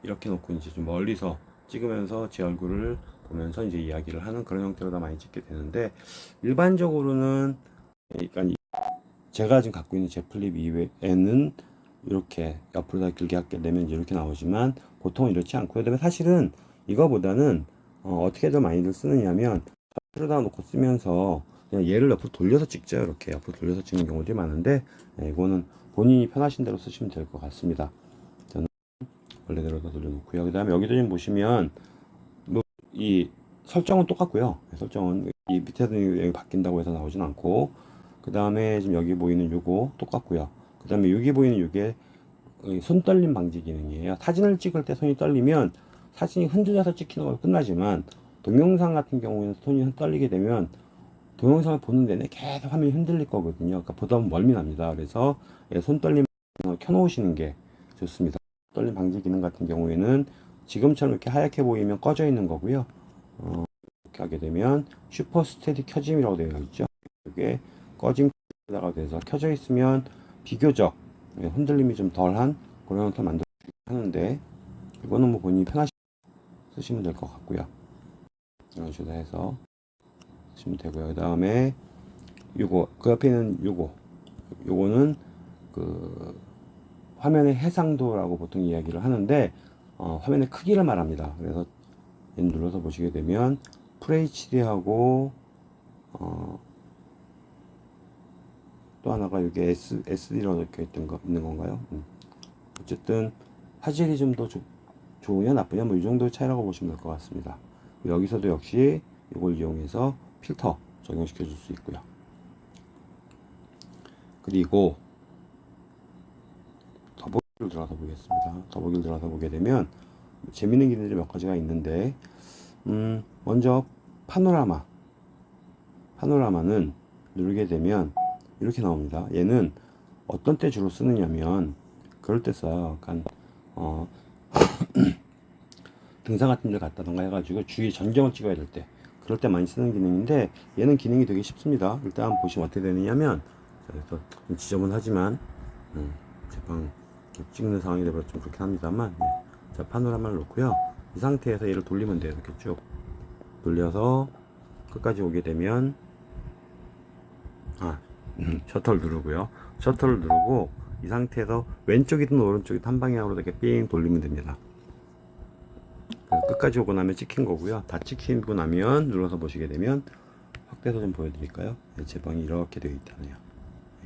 이렇게 놓고 이제 좀 멀리서 찍으면서 제 얼굴을 보면서 이제 이야기를 하는 그런 형태로 다 많이 찍게 되는데 일반적으로는 그러니까 이- 제가 지금 갖고 있는 Z Flip 이외에는 이렇게 옆으로 다 길게 하게 되면 이렇게 나오지만 보통은 이렇지 않고요. 그다음에 사실은 이거보다는 어, 어떻게 더 많이들 쓰느냐면 옆으로다 놓고 쓰면서 그냥 얘를 옆으로 돌려서 찍죠. 이렇게 옆으로 돌려서 찍는 경우들이 많은데 네, 이거는 본인이 편하신 대로 쓰시면 될 것 같습니다. 저는 원래대로 다 돌려놓고요. 그 다음에 여기도 좀 보시면 뭐 이 설정은 똑같고요. 네, 설정은 이 여기 바뀐다고 해서 나오진 않고 그 다음에 지금 여기 보이는 요거 똑같고요. 그 다음에 여기 보이는 요게 이 손떨림 방지 기능이에요. 사진을 찍을 때 손이 떨리면 사진이 흔들려서 찍히는 걸 끝나지만 동영상 같은 경우에는 손이 떨리게 되면 동영상을 보는 내내 계속 화면이 흔들릴 거거든요. 그러니까 보다 보면 멀미 납니다. 그래서 예, 손떨림 켜놓으시는 게 좋습니다. 떨림 방지 기능 같은 경우에는 지금처럼 이렇게 하얗게 보이면 꺼져 있는 거고요. 어, 이렇게 하게 되면 슈퍼 스테디 켜짐이라고 되어 있죠. 이게 꺼짐다가 돼서 켜져 있으면 비교적 예, 흔들림이 좀 덜한 그런 형태 만들어 하는데 이거는 뭐 본인이 편하시 쓰시면 될 것 같고요. 이런 식으로 해서 쓰시면 되고요. 그 다음에 요거 그 옆에 있는 요거 요거는 그 화면의 해상도라고 보통 이야기를 하는데 어, 화면의 크기를 말합니다. 그래서 얘 눌러서 보시게 되면 FHD하고 어, 또 하나가 여기 S, SD로 적혀 있던 거, 있는 건가요? 음. 어쨌든 화질이 좀 더 좋으냐 나쁘냐 뭐 이 정도 차이라고 보시면 될 것 같습니다. 여기서도 역시 이걸 이용해서 필터 적용시켜 줄 수 있고요. 그리고 더보기를 들어가서 보겠습니다. 더보기를 들어가서 보게 되면 재밌는 기능들이 몇 가지가 있는데 음, 먼저 파노라마 파노라마는 누르게 되면 이렇게 나옵니다. 얘는 어떤 때 주로 쓰느냐면 그럴 때 써요. 약간 어, 등산 같은 데 갔다던가 해가지고 주위 전경을 찍어야 될때 그럴 때 많이 쓰는 기능인데 얘는 기능이 되게 쉽습니다. 일단 보시면 어떻게 되느냐면 그래서 좀 지저분하지만 음, 제방 찍는 상황이 되면 좀 그렇긴 합니다만 네. 자 파노라마를 놓고요. 이 상태에서 얘를 돌리면 돼요. 이렇게 쭉 돌려서 끝까지 오게 되면 아 음, 셔터를 누르고요. 셔터를 누르고 이 상태에서 왼쪽이든 오른쪽이든 한 방향으로 이렇게 삥 돌리면 됩니다. 끝까지 오고 나면 찍힌 거고요. 다 찍히고 나면 눌러서 보시게 되면 확대해서 좀 보여드릴까요? 네, 제 방이 이렇게 되어 있다네요.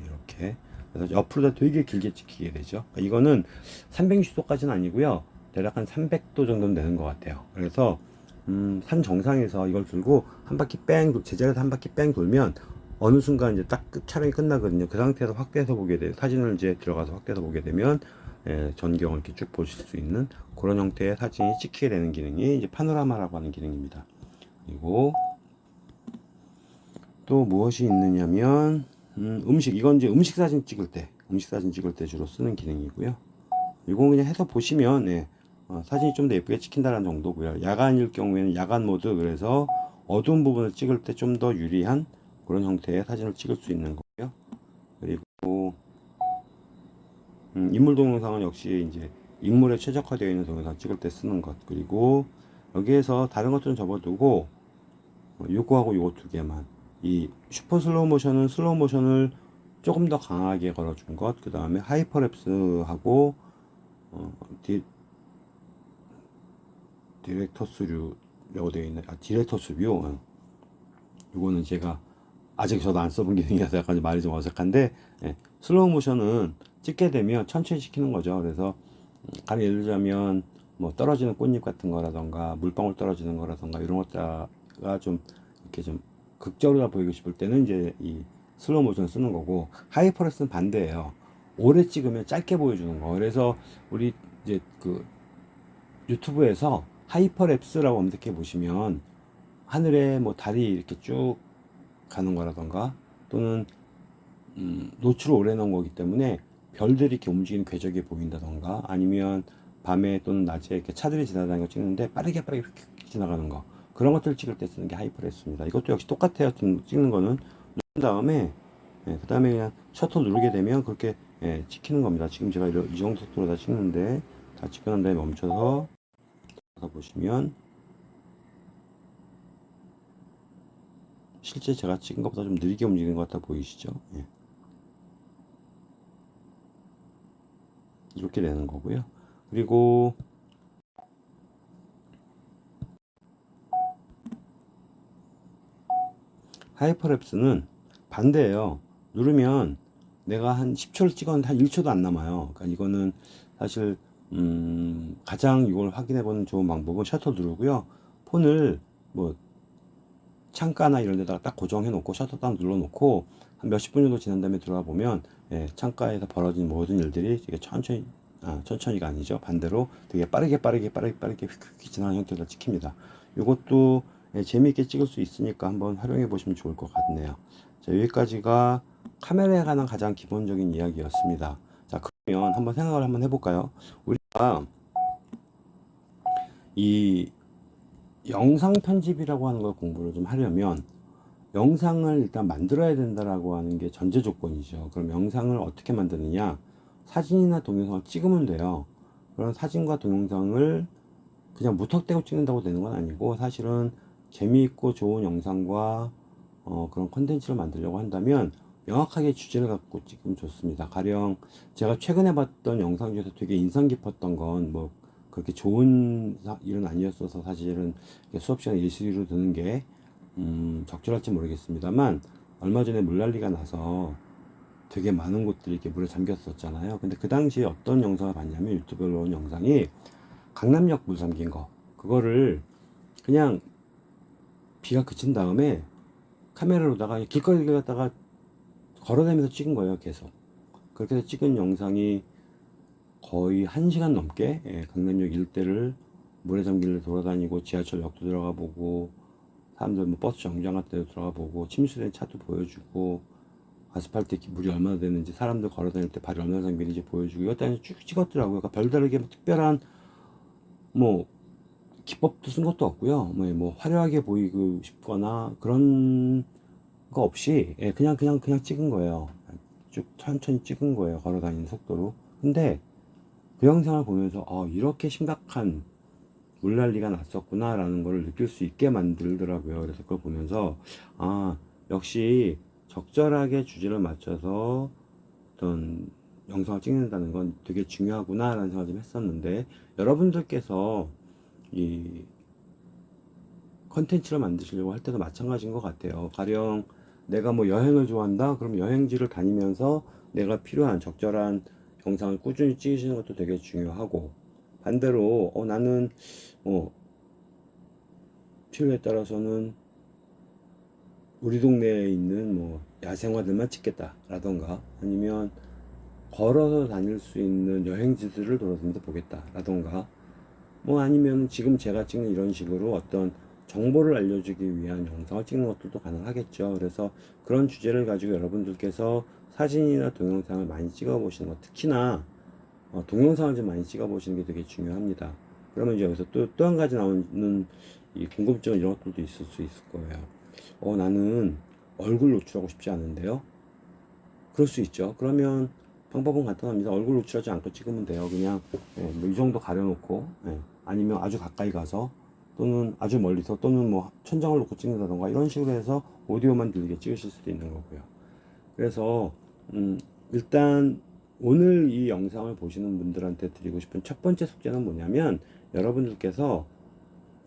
이렇게 그래서 옆으로 다 되게 길게 찍히게 되죠. 그러니까 이거는 360도까지는 아니고요. 대략 한 300도 정도는 되는 것 같아요. 그래서 음, 산 정상에서 이걸 들고 한 바퀴 뺑, 돌- 제자리에서 한 바퀴 뺑 돌면 어느 순간 이제 딱 끝- 촬영이 끝나거든요. 그 상태에서 확대해서 보게 돼요. 사진을 이제 들어가서 확대해서 보게 되면 예, 전경을 이렇게 쭉 보실 수 있는 그런 형태의 사진이 찍히게 되는 기능이 이제 파노라마라고 하는 기능입니다. 그리고 또 무엇이 있느냐면 음, 음식 이건 이제 음식 사진 찍을 때 음식 사진 찍을 때 주로 쓰는 기능이고요. 이건 그냥 해서 보시면 예, 어, 사진이 좀 더 예쁘게 찍힌다는 정도고요. 야간일 경우에는 야간 모드 그래서 어두운 부분을 찍을 때 좀 더 유리한 그런 형태의 사진을 찍을 수 있는 거고요. 그리고 음, 인물 동영상은 역시 이제 인물에 최적화되어 있는 동영상 찍을 때 쓰는 것 그리고 여기에서 다른 것들은 접어두고 어, 요거하고 요거 두 개만 이 슈퍼 슬로우 모션은 슬로우 모션을 조금 더 강하게 걸어준 것, 그 다음에 hyperlapse하고 어, 디, director's 류라고 되어 있는 아 director's view 어. 이거는 제가 아직 저도 안 써본 기능이라서 약간 좀 말이 좀 어색한데 예, 슬로우 모션은 찍게 되면 천천히 찍히는 거죠. 그래서 음, 가령 예를 들자면 뭐 떨어지는 꽃잎 같은 거라던가 물방울 떨어지는 거라던가 이런 것들가 좀 이렇게 좀 극적으로 보이고 싶을 때는 이제 이 슬로우 모션 쓰는 거고 hyperlapse는 반대예요. 오래 찍으면 짧게 보여주는 거. 그래서 우리 이제 그 유튜브에서 hyperlapse라고 검색해 보시면 하늘에 뭐 달이 이렇게 쭉 가는 거라던가 또는 음, 노출을 오래 넣은 거기 때문에 별들이 이렇게 움직이는 궤적이 보인다던가 아니면 밤에 또는 낮에 이렇게 차들이 지나다니는 거 찍는데 빠르게 빠르게 이렇게 지나가는 거. 그런 것들 찍을 때 쓰는 게 하이퍼레스입니다. 이것도 역시 똑같아요. 찍는 거는. 누른 다음에 예, 그 다음에 그냥 셔터 누르게 되면 그렇게 예, 찍히는 겁니다. 지금 제가 이 정도 속도로 다 찍는데 다 찍고 난 다음에 멈춰서 보시면 실제 제가 찍은 것보다 좀 느리게 움직이는 것 같아 보이시죠? 예. 이렇게 되는 거고요. 그리고 하이퍼랩스는 반대예요. 누르면 내가 한 10초를 찍었는데 한 1초도 안 남아요. 그러니까 이거는 사실 음, 가장 이걸 확인해 보는 좋은 방법은 셔터 누르고요. 폰을 뭐 창가나 이런 데다가 딱 고정해 놓고 셔터 딱 눌러 놓고 한 몇십 분 정도 지난 다음에 들어가 보면 예, 창가에서 벌어진 모든 일들이 되게 천천히 아, 천천히가 아니죠. 반대로 되게 빠르게 빠르게 빠르게 빠르게 휙휙 지나는 형태로 찍힙니다. 이것도 예, 재미있게 찍을 수 있으니까 한번 활용해 보시면 좋을 것 같네요. 자 여기까지가 카메라에 관한 가장 기본적인 이야기였습니다. 자 그러면 한번 생각을 한번 해볼까요? 우리가 이 영상 편집이라고 하는 걸 공부를 좀 하려면 영상을 일단 만들어야 된다라고 하는 게 전제 조건이죠. 그럼 영상을 어떻게 만드느냐? 사진이나 동영상을 찍으면 돼요. 그런 사진과 동영상을 그냥 무턱대고 찍는다고 되는 건 아니고 사실은 재미있고 좋은 영상과 어, 그런 컨텐츠를 만들려고 한다면 명확하게 주제를 갖고 찍으면 좋습니다. 가령 제가 최근에 봤던 영상 중에서 되게 인상 깊었던 건 뭐 그렇게 좋은 사- 일은 아니었어서 사실은 이렇게 수업 시간에 일시로 드는 게 음, 적절할지 모르겠습니다만 얼마 전에 물난리가 나서 되게 많은 곳들이 이렇게 물에 잠겼었잖아요. 근데 그 당시에 어떤 영상을 봤냐면 유튜브에 올라온 영상이 강남역 물 잠긴 거 그거를 그냥 비가 그친 다음에 카메라로다가 길거리를 갔다가 걸어다니면서 찍은 거예요 계속 그렇게 해서 찍은 영상이 거의 한시간 넘게 예, 강남역 일대를 잠길래 돌아다니고 지하철역도 들어가 보고 사람들 뭐 버스 정류장 같은 데도 들어가 보고 침수된 차도 보여주고 아스팔트에 이렇게 물이 얼마나 되는지 사람들 걸어 다닐 때 발이 얼마나 잠기는지 보여주고 이것도 쭉 찍었더라고요. 그러니까 별다르게 뭐 특별한 뭐 기법도 쓴 것도 없고요. 뭐, 뭐 화려하게 보이고 싶거나 그런 거 없이 예, 그냥 그냥 그냥 찍은 거예요. 쭉 천천히 찍은 거예요. 걸어 다니는 속도로. 근데 그 영상을 보면서 아 이렇게 심각한 물난리가 났었구나 라는 걸 느낄 수 있게 만들더라고요. 그래서 그걸 보면서 아 역시 적절하게 주제를 맞춰서 어떤 영상을 찍는다는 건 되게 중요하구나 라는 생각을 좀 했었는데 여러분들께서 이 컨텐츠를 만드시려고 할 때도 마찬가지인 것 같아요. 가령 내가 뭐 여행을 좋아한다? 그럼 여행지를 다니면서 내가 필요한 적절한 영상을 꾸준히 찍으시는 것도 되게 중요하고 반대로 어, 나는 어, 필요에 따라서는 우리 동네에 있는 뭐 야생화들만 찍겠다 라던가 아니면 걸어서 다닐 수 있는 여행지들을 돌아다니면서 보겠다 라던가 뭐 아니면 지금 제가 찍는 이런 식으로 어떤 정보를 알려주기 위한 영상을 찍는 것들도 가능하겠죠. 그래서 그런 주제를 가지고 여러분들께서 사진이나 동영상을 많이 찍어 보시는 것, 특히나 어, 동영상을 좀 많이 찍어 보시는 게 되게 중요합니다. 그러면 이제 여기서 또 또 한 가지 나오는 이 궁금증 이런 것들도 있을 수 있을 거예요. 어, 나는 얼굴 노출하고 싶지 않은데요. 그럴 수 있죠. 그러면 방법은 간단합니다. 얼굴 노출하지 않고 찍으면 돼요. 그냥 예, 뭐이 정도 가려놓고 예, 아니면 아주 가까이 가서 또는 아주 멀리서 또는 뭐 천장을 놓고 찍는다던가 이런 식으로 해서 오디오만 들리게 찍으실 수도 있는 거고요. 그래서 음, 일단 오늘 이 영상을 보시는 분들한테 드리고 싶은 첫 번째 숙제는 뭐냐면 여러분들께서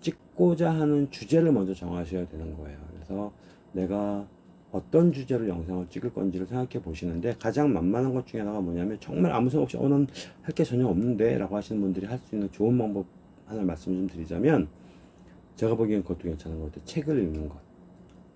찍고자 하는 주제를 먼저 정하셔야 되는 거예요. 그래서 내가 어떤 주제로 영상을 찍을 건지를 생각해 보시는데 가장 만만한 것 중에 하나가 뭐냐면 정말 아무 생각 없이 어, 난 할 게 전혀 없는데 라고 하시는 분들이 할 수 있는 좋은 방법 하나 말씀 좀 드리자면 제가 보기엔 그것도 괜찮은 것 같아요. 책을 읽는 것.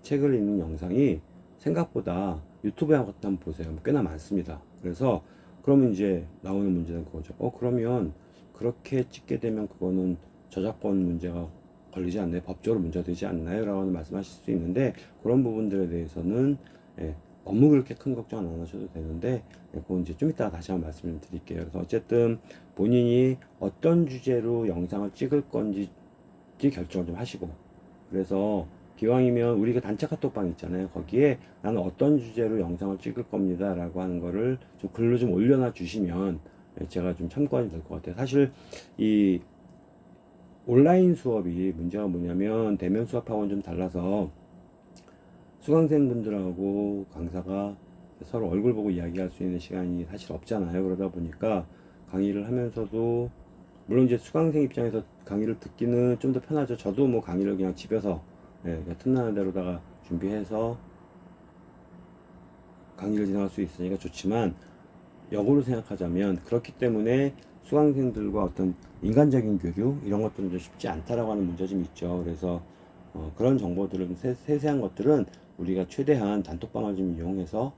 책을 읽는 영상이 생각보다 유튜브에 한번 보세요. 꽤나 많습니다. 그래서 그러면 이제 나오는 문제는 그거죠. 어, 그러면 그렇게 찍게 되면 그거는 저작권 문제가 걸리지 않나요? 법적으로 문제가 되지 않나요? 라고 말씀하실 수 있는데 그런 부분들에 대해서는 예, 너무 그렇게 큰 걱정 안 하셔도 되는데 예, 그건 이제 좀 이따가 다시 한번 말씀을 드릴게요. 그래서 어쨌든 본인이 어떤 주제로 영상을 찍을 건지 결정을 좀 하시고 그래서 기왕이면 우리가 단체 카톡방 있잖아요. 거기에 나는 어떤 주제로 영상을 찍을 겁니다. 라고 하는 거를 좀 글로 좀 올려놔 주시면 예, 제가 좀 참고하면 될 것 같아요. 사실 이 온라인 수업이 문제가 뭐냐면 대면 수업하고는 좀 달라서 수강생분들하고 강사가 서로 얼굴 보고 이야기할 수 있는 시간이 사실 없잖아요. 그러다 보니까 강의를 하면서도 물론 이제 수강생 입장에서 강의를 듣기는 좀 더 편하죠. 저도 뭐 강의를 그냥 집에서 예, 그냥 틈나는 대로다가 준비해서 강의를 진행할 수 있으니까 좋지만 역으로 생각하자면 그렇기 때문에 수강생들과 어떤 인간적인 교류 이런 것들은 좀 쉽지 않다라고 하는 문제 좀 있죠. 그래서 어, 그런 정보들은 세, 세세한 것들은 우리가 최대한 단톡방을 좀 이용해서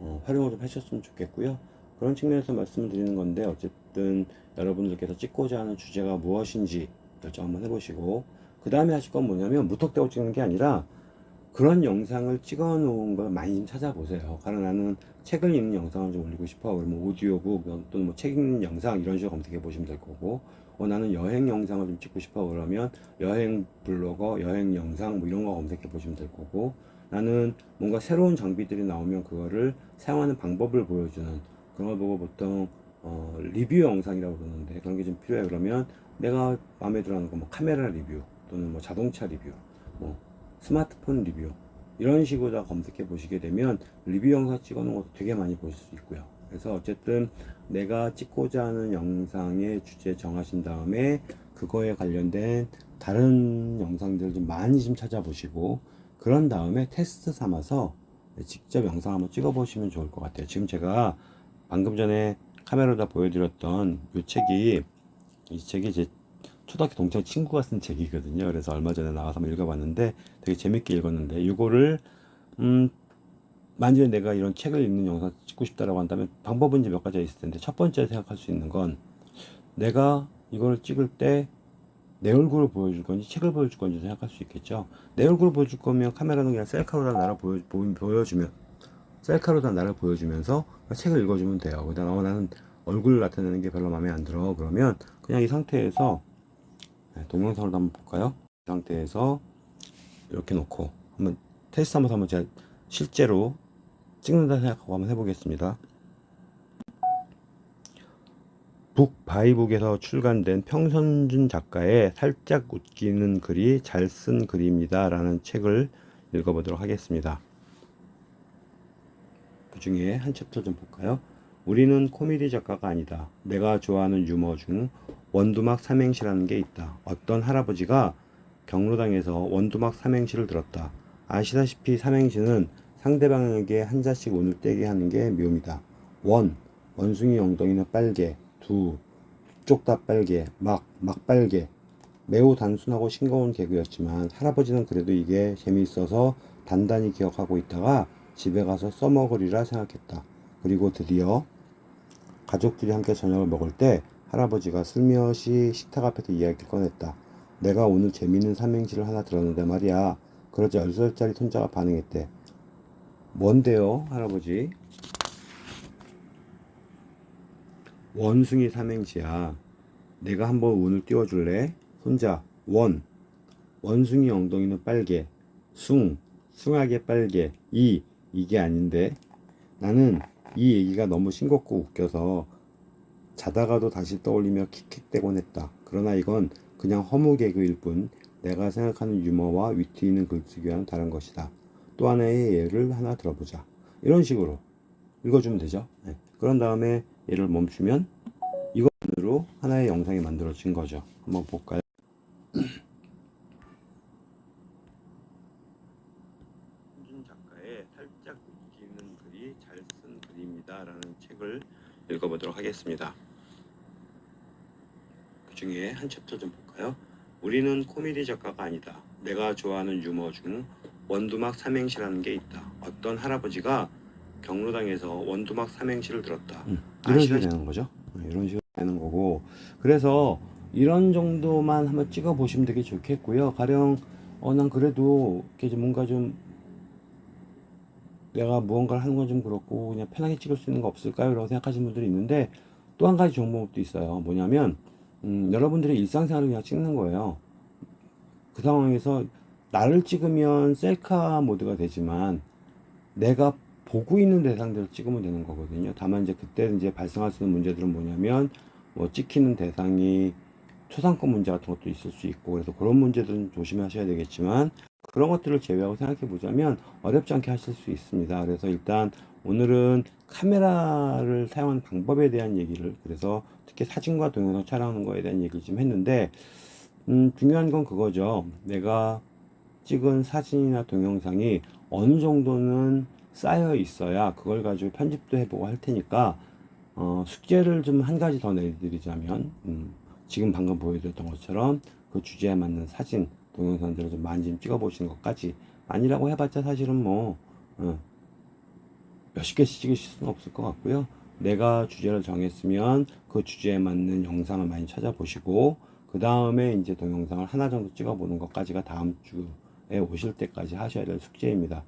어, 활용을 좀 하셨으면 좋겠고요. 그런 측면에서 말씀을 드리는 건데 어쨌든 여러분들께서 찍고자 하는 주제가 무엇인지 결정 한번 해보시고 그 다음에 하실 건 뭐냐면 무턱대고 찍는 게 아니라 그런 영상을 찍어 놓은 걸 많이 좀 찾아보세요. 가령 나는 책을 읽는 영상을 좀 올리고 싶어. 그러면 오디오북 또는 뭐책 읽는 영상 이런 식으로 검색해 보시면 될 거고 어, 나는 여행 영상을 좀 찍고 싶어. 그러면 여행 블로거, 여행 영상 뭐 이런 거 검색해 보시면 될 거고 나는 뭔가 새로운 장비들이 나오면 그거를 사용하는 방법을 보여주는 그런 걸 보고 보통 어, 리뷰 영상이라고 그러는데 그런 게 좀 필요해 그러면 내가 마음에 들어 하는 거 뭐 카메라 리뷰 또는 뭐 자동차 리뷰 뭐 스마트폰 리뷰 이런 식으로 다 검색해 보시게 되면 리뷰 영상 찍어 놓은 것도 되게 많이 보실 수 있고요. 그래서 어쨌든 내가 찍고자 하는 영상의 주제 정하신 다음에 그거에 관련된 다른 영상들 좀 많이 좀 찾아보시고 그런 다음에 테스트 삼아서 직접 영상 한번 찍어 보시면 좋을 것 같아요. 지금 제가 방금 전에 카메라다 보여드렸던 이 책이 이 책이 제 초등학교 동창 친구가 쓴 책이거든요. 그래서 얼마 전에 나와서 한번 읽어봤는데 되게 재밌게 읽었는데 이거를 음 만약에 내가 이런 책을 읽는 영상 찍고 싶다라고 한다면 방법은 이제 몇 가지가 있을 텐데 첫 번째 생각할 수 있는 건 내가 이걸 찍을 때 내 얼굴을 보여줄 건지 책을 보여줄 건지 생각할 수 있겠죠. 내 얼굴을 보여줄 거면 카메라는 그냥 셀카로 다 나를 보여, 보여 주면 셀카로 다 나를 보여주면서 책을 읽어주면 돼요. 그다음 어, 나는 얼굴을 나타내는 게 별로 마음에 안 들어. 그러면 그냥 이 상태에서 네, 동영상을 한번 볼까요? 이 상태에서 이렇게 놓고 한번 테스트 한번 한번 제가 실제로 찍는다 생각하고 한번 해보겠습니다. 북바이북에서 출간된 편성준 작가의 살짝 웃기는 글이 잘 쓴 글입니다. 라는 책을 읽어보도록 하겠습니다. 그 중에 한 챕터 좀 볼까요? 우리는 코미디 작가가 아니다. 내가 좋아하는 유머 중 원두막 삼행시라는 게 있다. 어떤 할아버지가 경로당에서 원두막 삼행시를 들었다. 아시다시피 삼행시는 상대방에게 한 자씩 운을 떼게 하는 게 묘미다. 원, 원숭이 엉덩이는 빨개. 두, 쪽 다 빨개. 막, 막 빨개. 매우 단순하고 싱거운 개그였지만 할아버지는 그래도 이게 재미있어서 단단히 기억하고 있다가 집에 가서 써먹으리라 생각했다. 그리고 드디어 가족들이 함께 저녁을 먹을 때 할아버지가 슬며시 식탁 앞에서 이야기를 꺼냈다. 내가 오늘 재미있는 삼행시를 하나 들었는데 말이야. 그러자 10살짜리 손자가 반응했대. 뭔데요, 할아버지? 원숭이 삼행시야. 내가 한번 운을 띄워줄래? 손자, 원. 원숭이 엉덩이는 빨개. 숭. 숭하게 빨개. 이. 이게 아닌데. 나는 이 얘기가 너무 싱겁고 웃겨서 자다가도 다시 떠올리며 킥킥대곤 했다. 그러나 이건 그냥 허무 개그일 뿐 내가 생각하는 유머와 위트 있는 글쓰기와는 다른 것이다. 또 하나의 예를 하나 들어보자. 이런 식으로 읽어주면 되죠. 네. 그런 다음에 얘를 멈추면 이것으로 하나의 영상이 만들어진 거죠. 한번 볼까요? 홍준 작가의 살짝 웃기는 글이 잘 쓴 글입니다라는 책을 읽어보도록 하겠습니다. 그 중에 한 챕터 좀 볼까요? 우리는 코미디 작가가 아니다. 내가 좋아하는 유머 중 원두막 삼행시라는 게 있다. 어떤 할아버지가 경로당에서 원두막 삼행시를 들었다. 이런 식으로 되는 거죠. 네, 이런 식으로 되는 거고 그래서 이런 정도만 한번 찍어 보시면 되게 좋겠고요. 가령 어 난 그래도 이렇게 뭔가 좀 내가 무언가를 하는 건 좀 그렇고 그냥 편하게 찍을 수 있는 거 없을까요? 라고 생각하시는 분들이 있는데 또 한 가지 방법도 있어요. 뭐냐면 음, 여러분들의 일상생활을 그냥 찍는 거예요. 그 상황에서 나를 찍으면 셀카 모드가 되지만 내가 보고 있는 대상들을 찍으면 되는 거거든요. 다만 이제 그때 이제 발생할 수 있는 문제들은 뭐냐면 뭐 찍히는 대상이 초상권 문제 같은 것도 있을 수 있고 그래서 그런 문제들은 조심하셔야 되겠지만 그런 것들을 제외하고 생각해 보자면 어렵지 않게 하실 수 있습니다. 그래서 일단 오늘은 카메라를 사용하는 방법에 대한 얘기를 그래서 특히 사진과 동영상 촬영하는 거에 대한 얘기를 좀 했는데 음, 중요한 건 그거죠. 내가 찍은 사진이나 동영상이 어느 정도는 쌓여 있어야 그걸 가지고 편집도 해보고 할 테니까 어, 숙제를 좀 한 가지 더 내드리자면 음, 지금 방금 보여드렸던 것처럼 그 주제에 맞는 사진 동영상들을 좀 많이 좀 찍어보시는 것까지 아니라고 해봤자 사실은 뭐 어, 몇십 개씩 찍으실 수는 없을 것 같고요. 내가 주제를 정했으면 그 주제에 맞는 영상을 많이 찾아보시고 그 다음에 이제 동영상을 하나 정도 찍어보는 것까지가 다음 주에 오실 때까지 하셔야 될 숙제입니다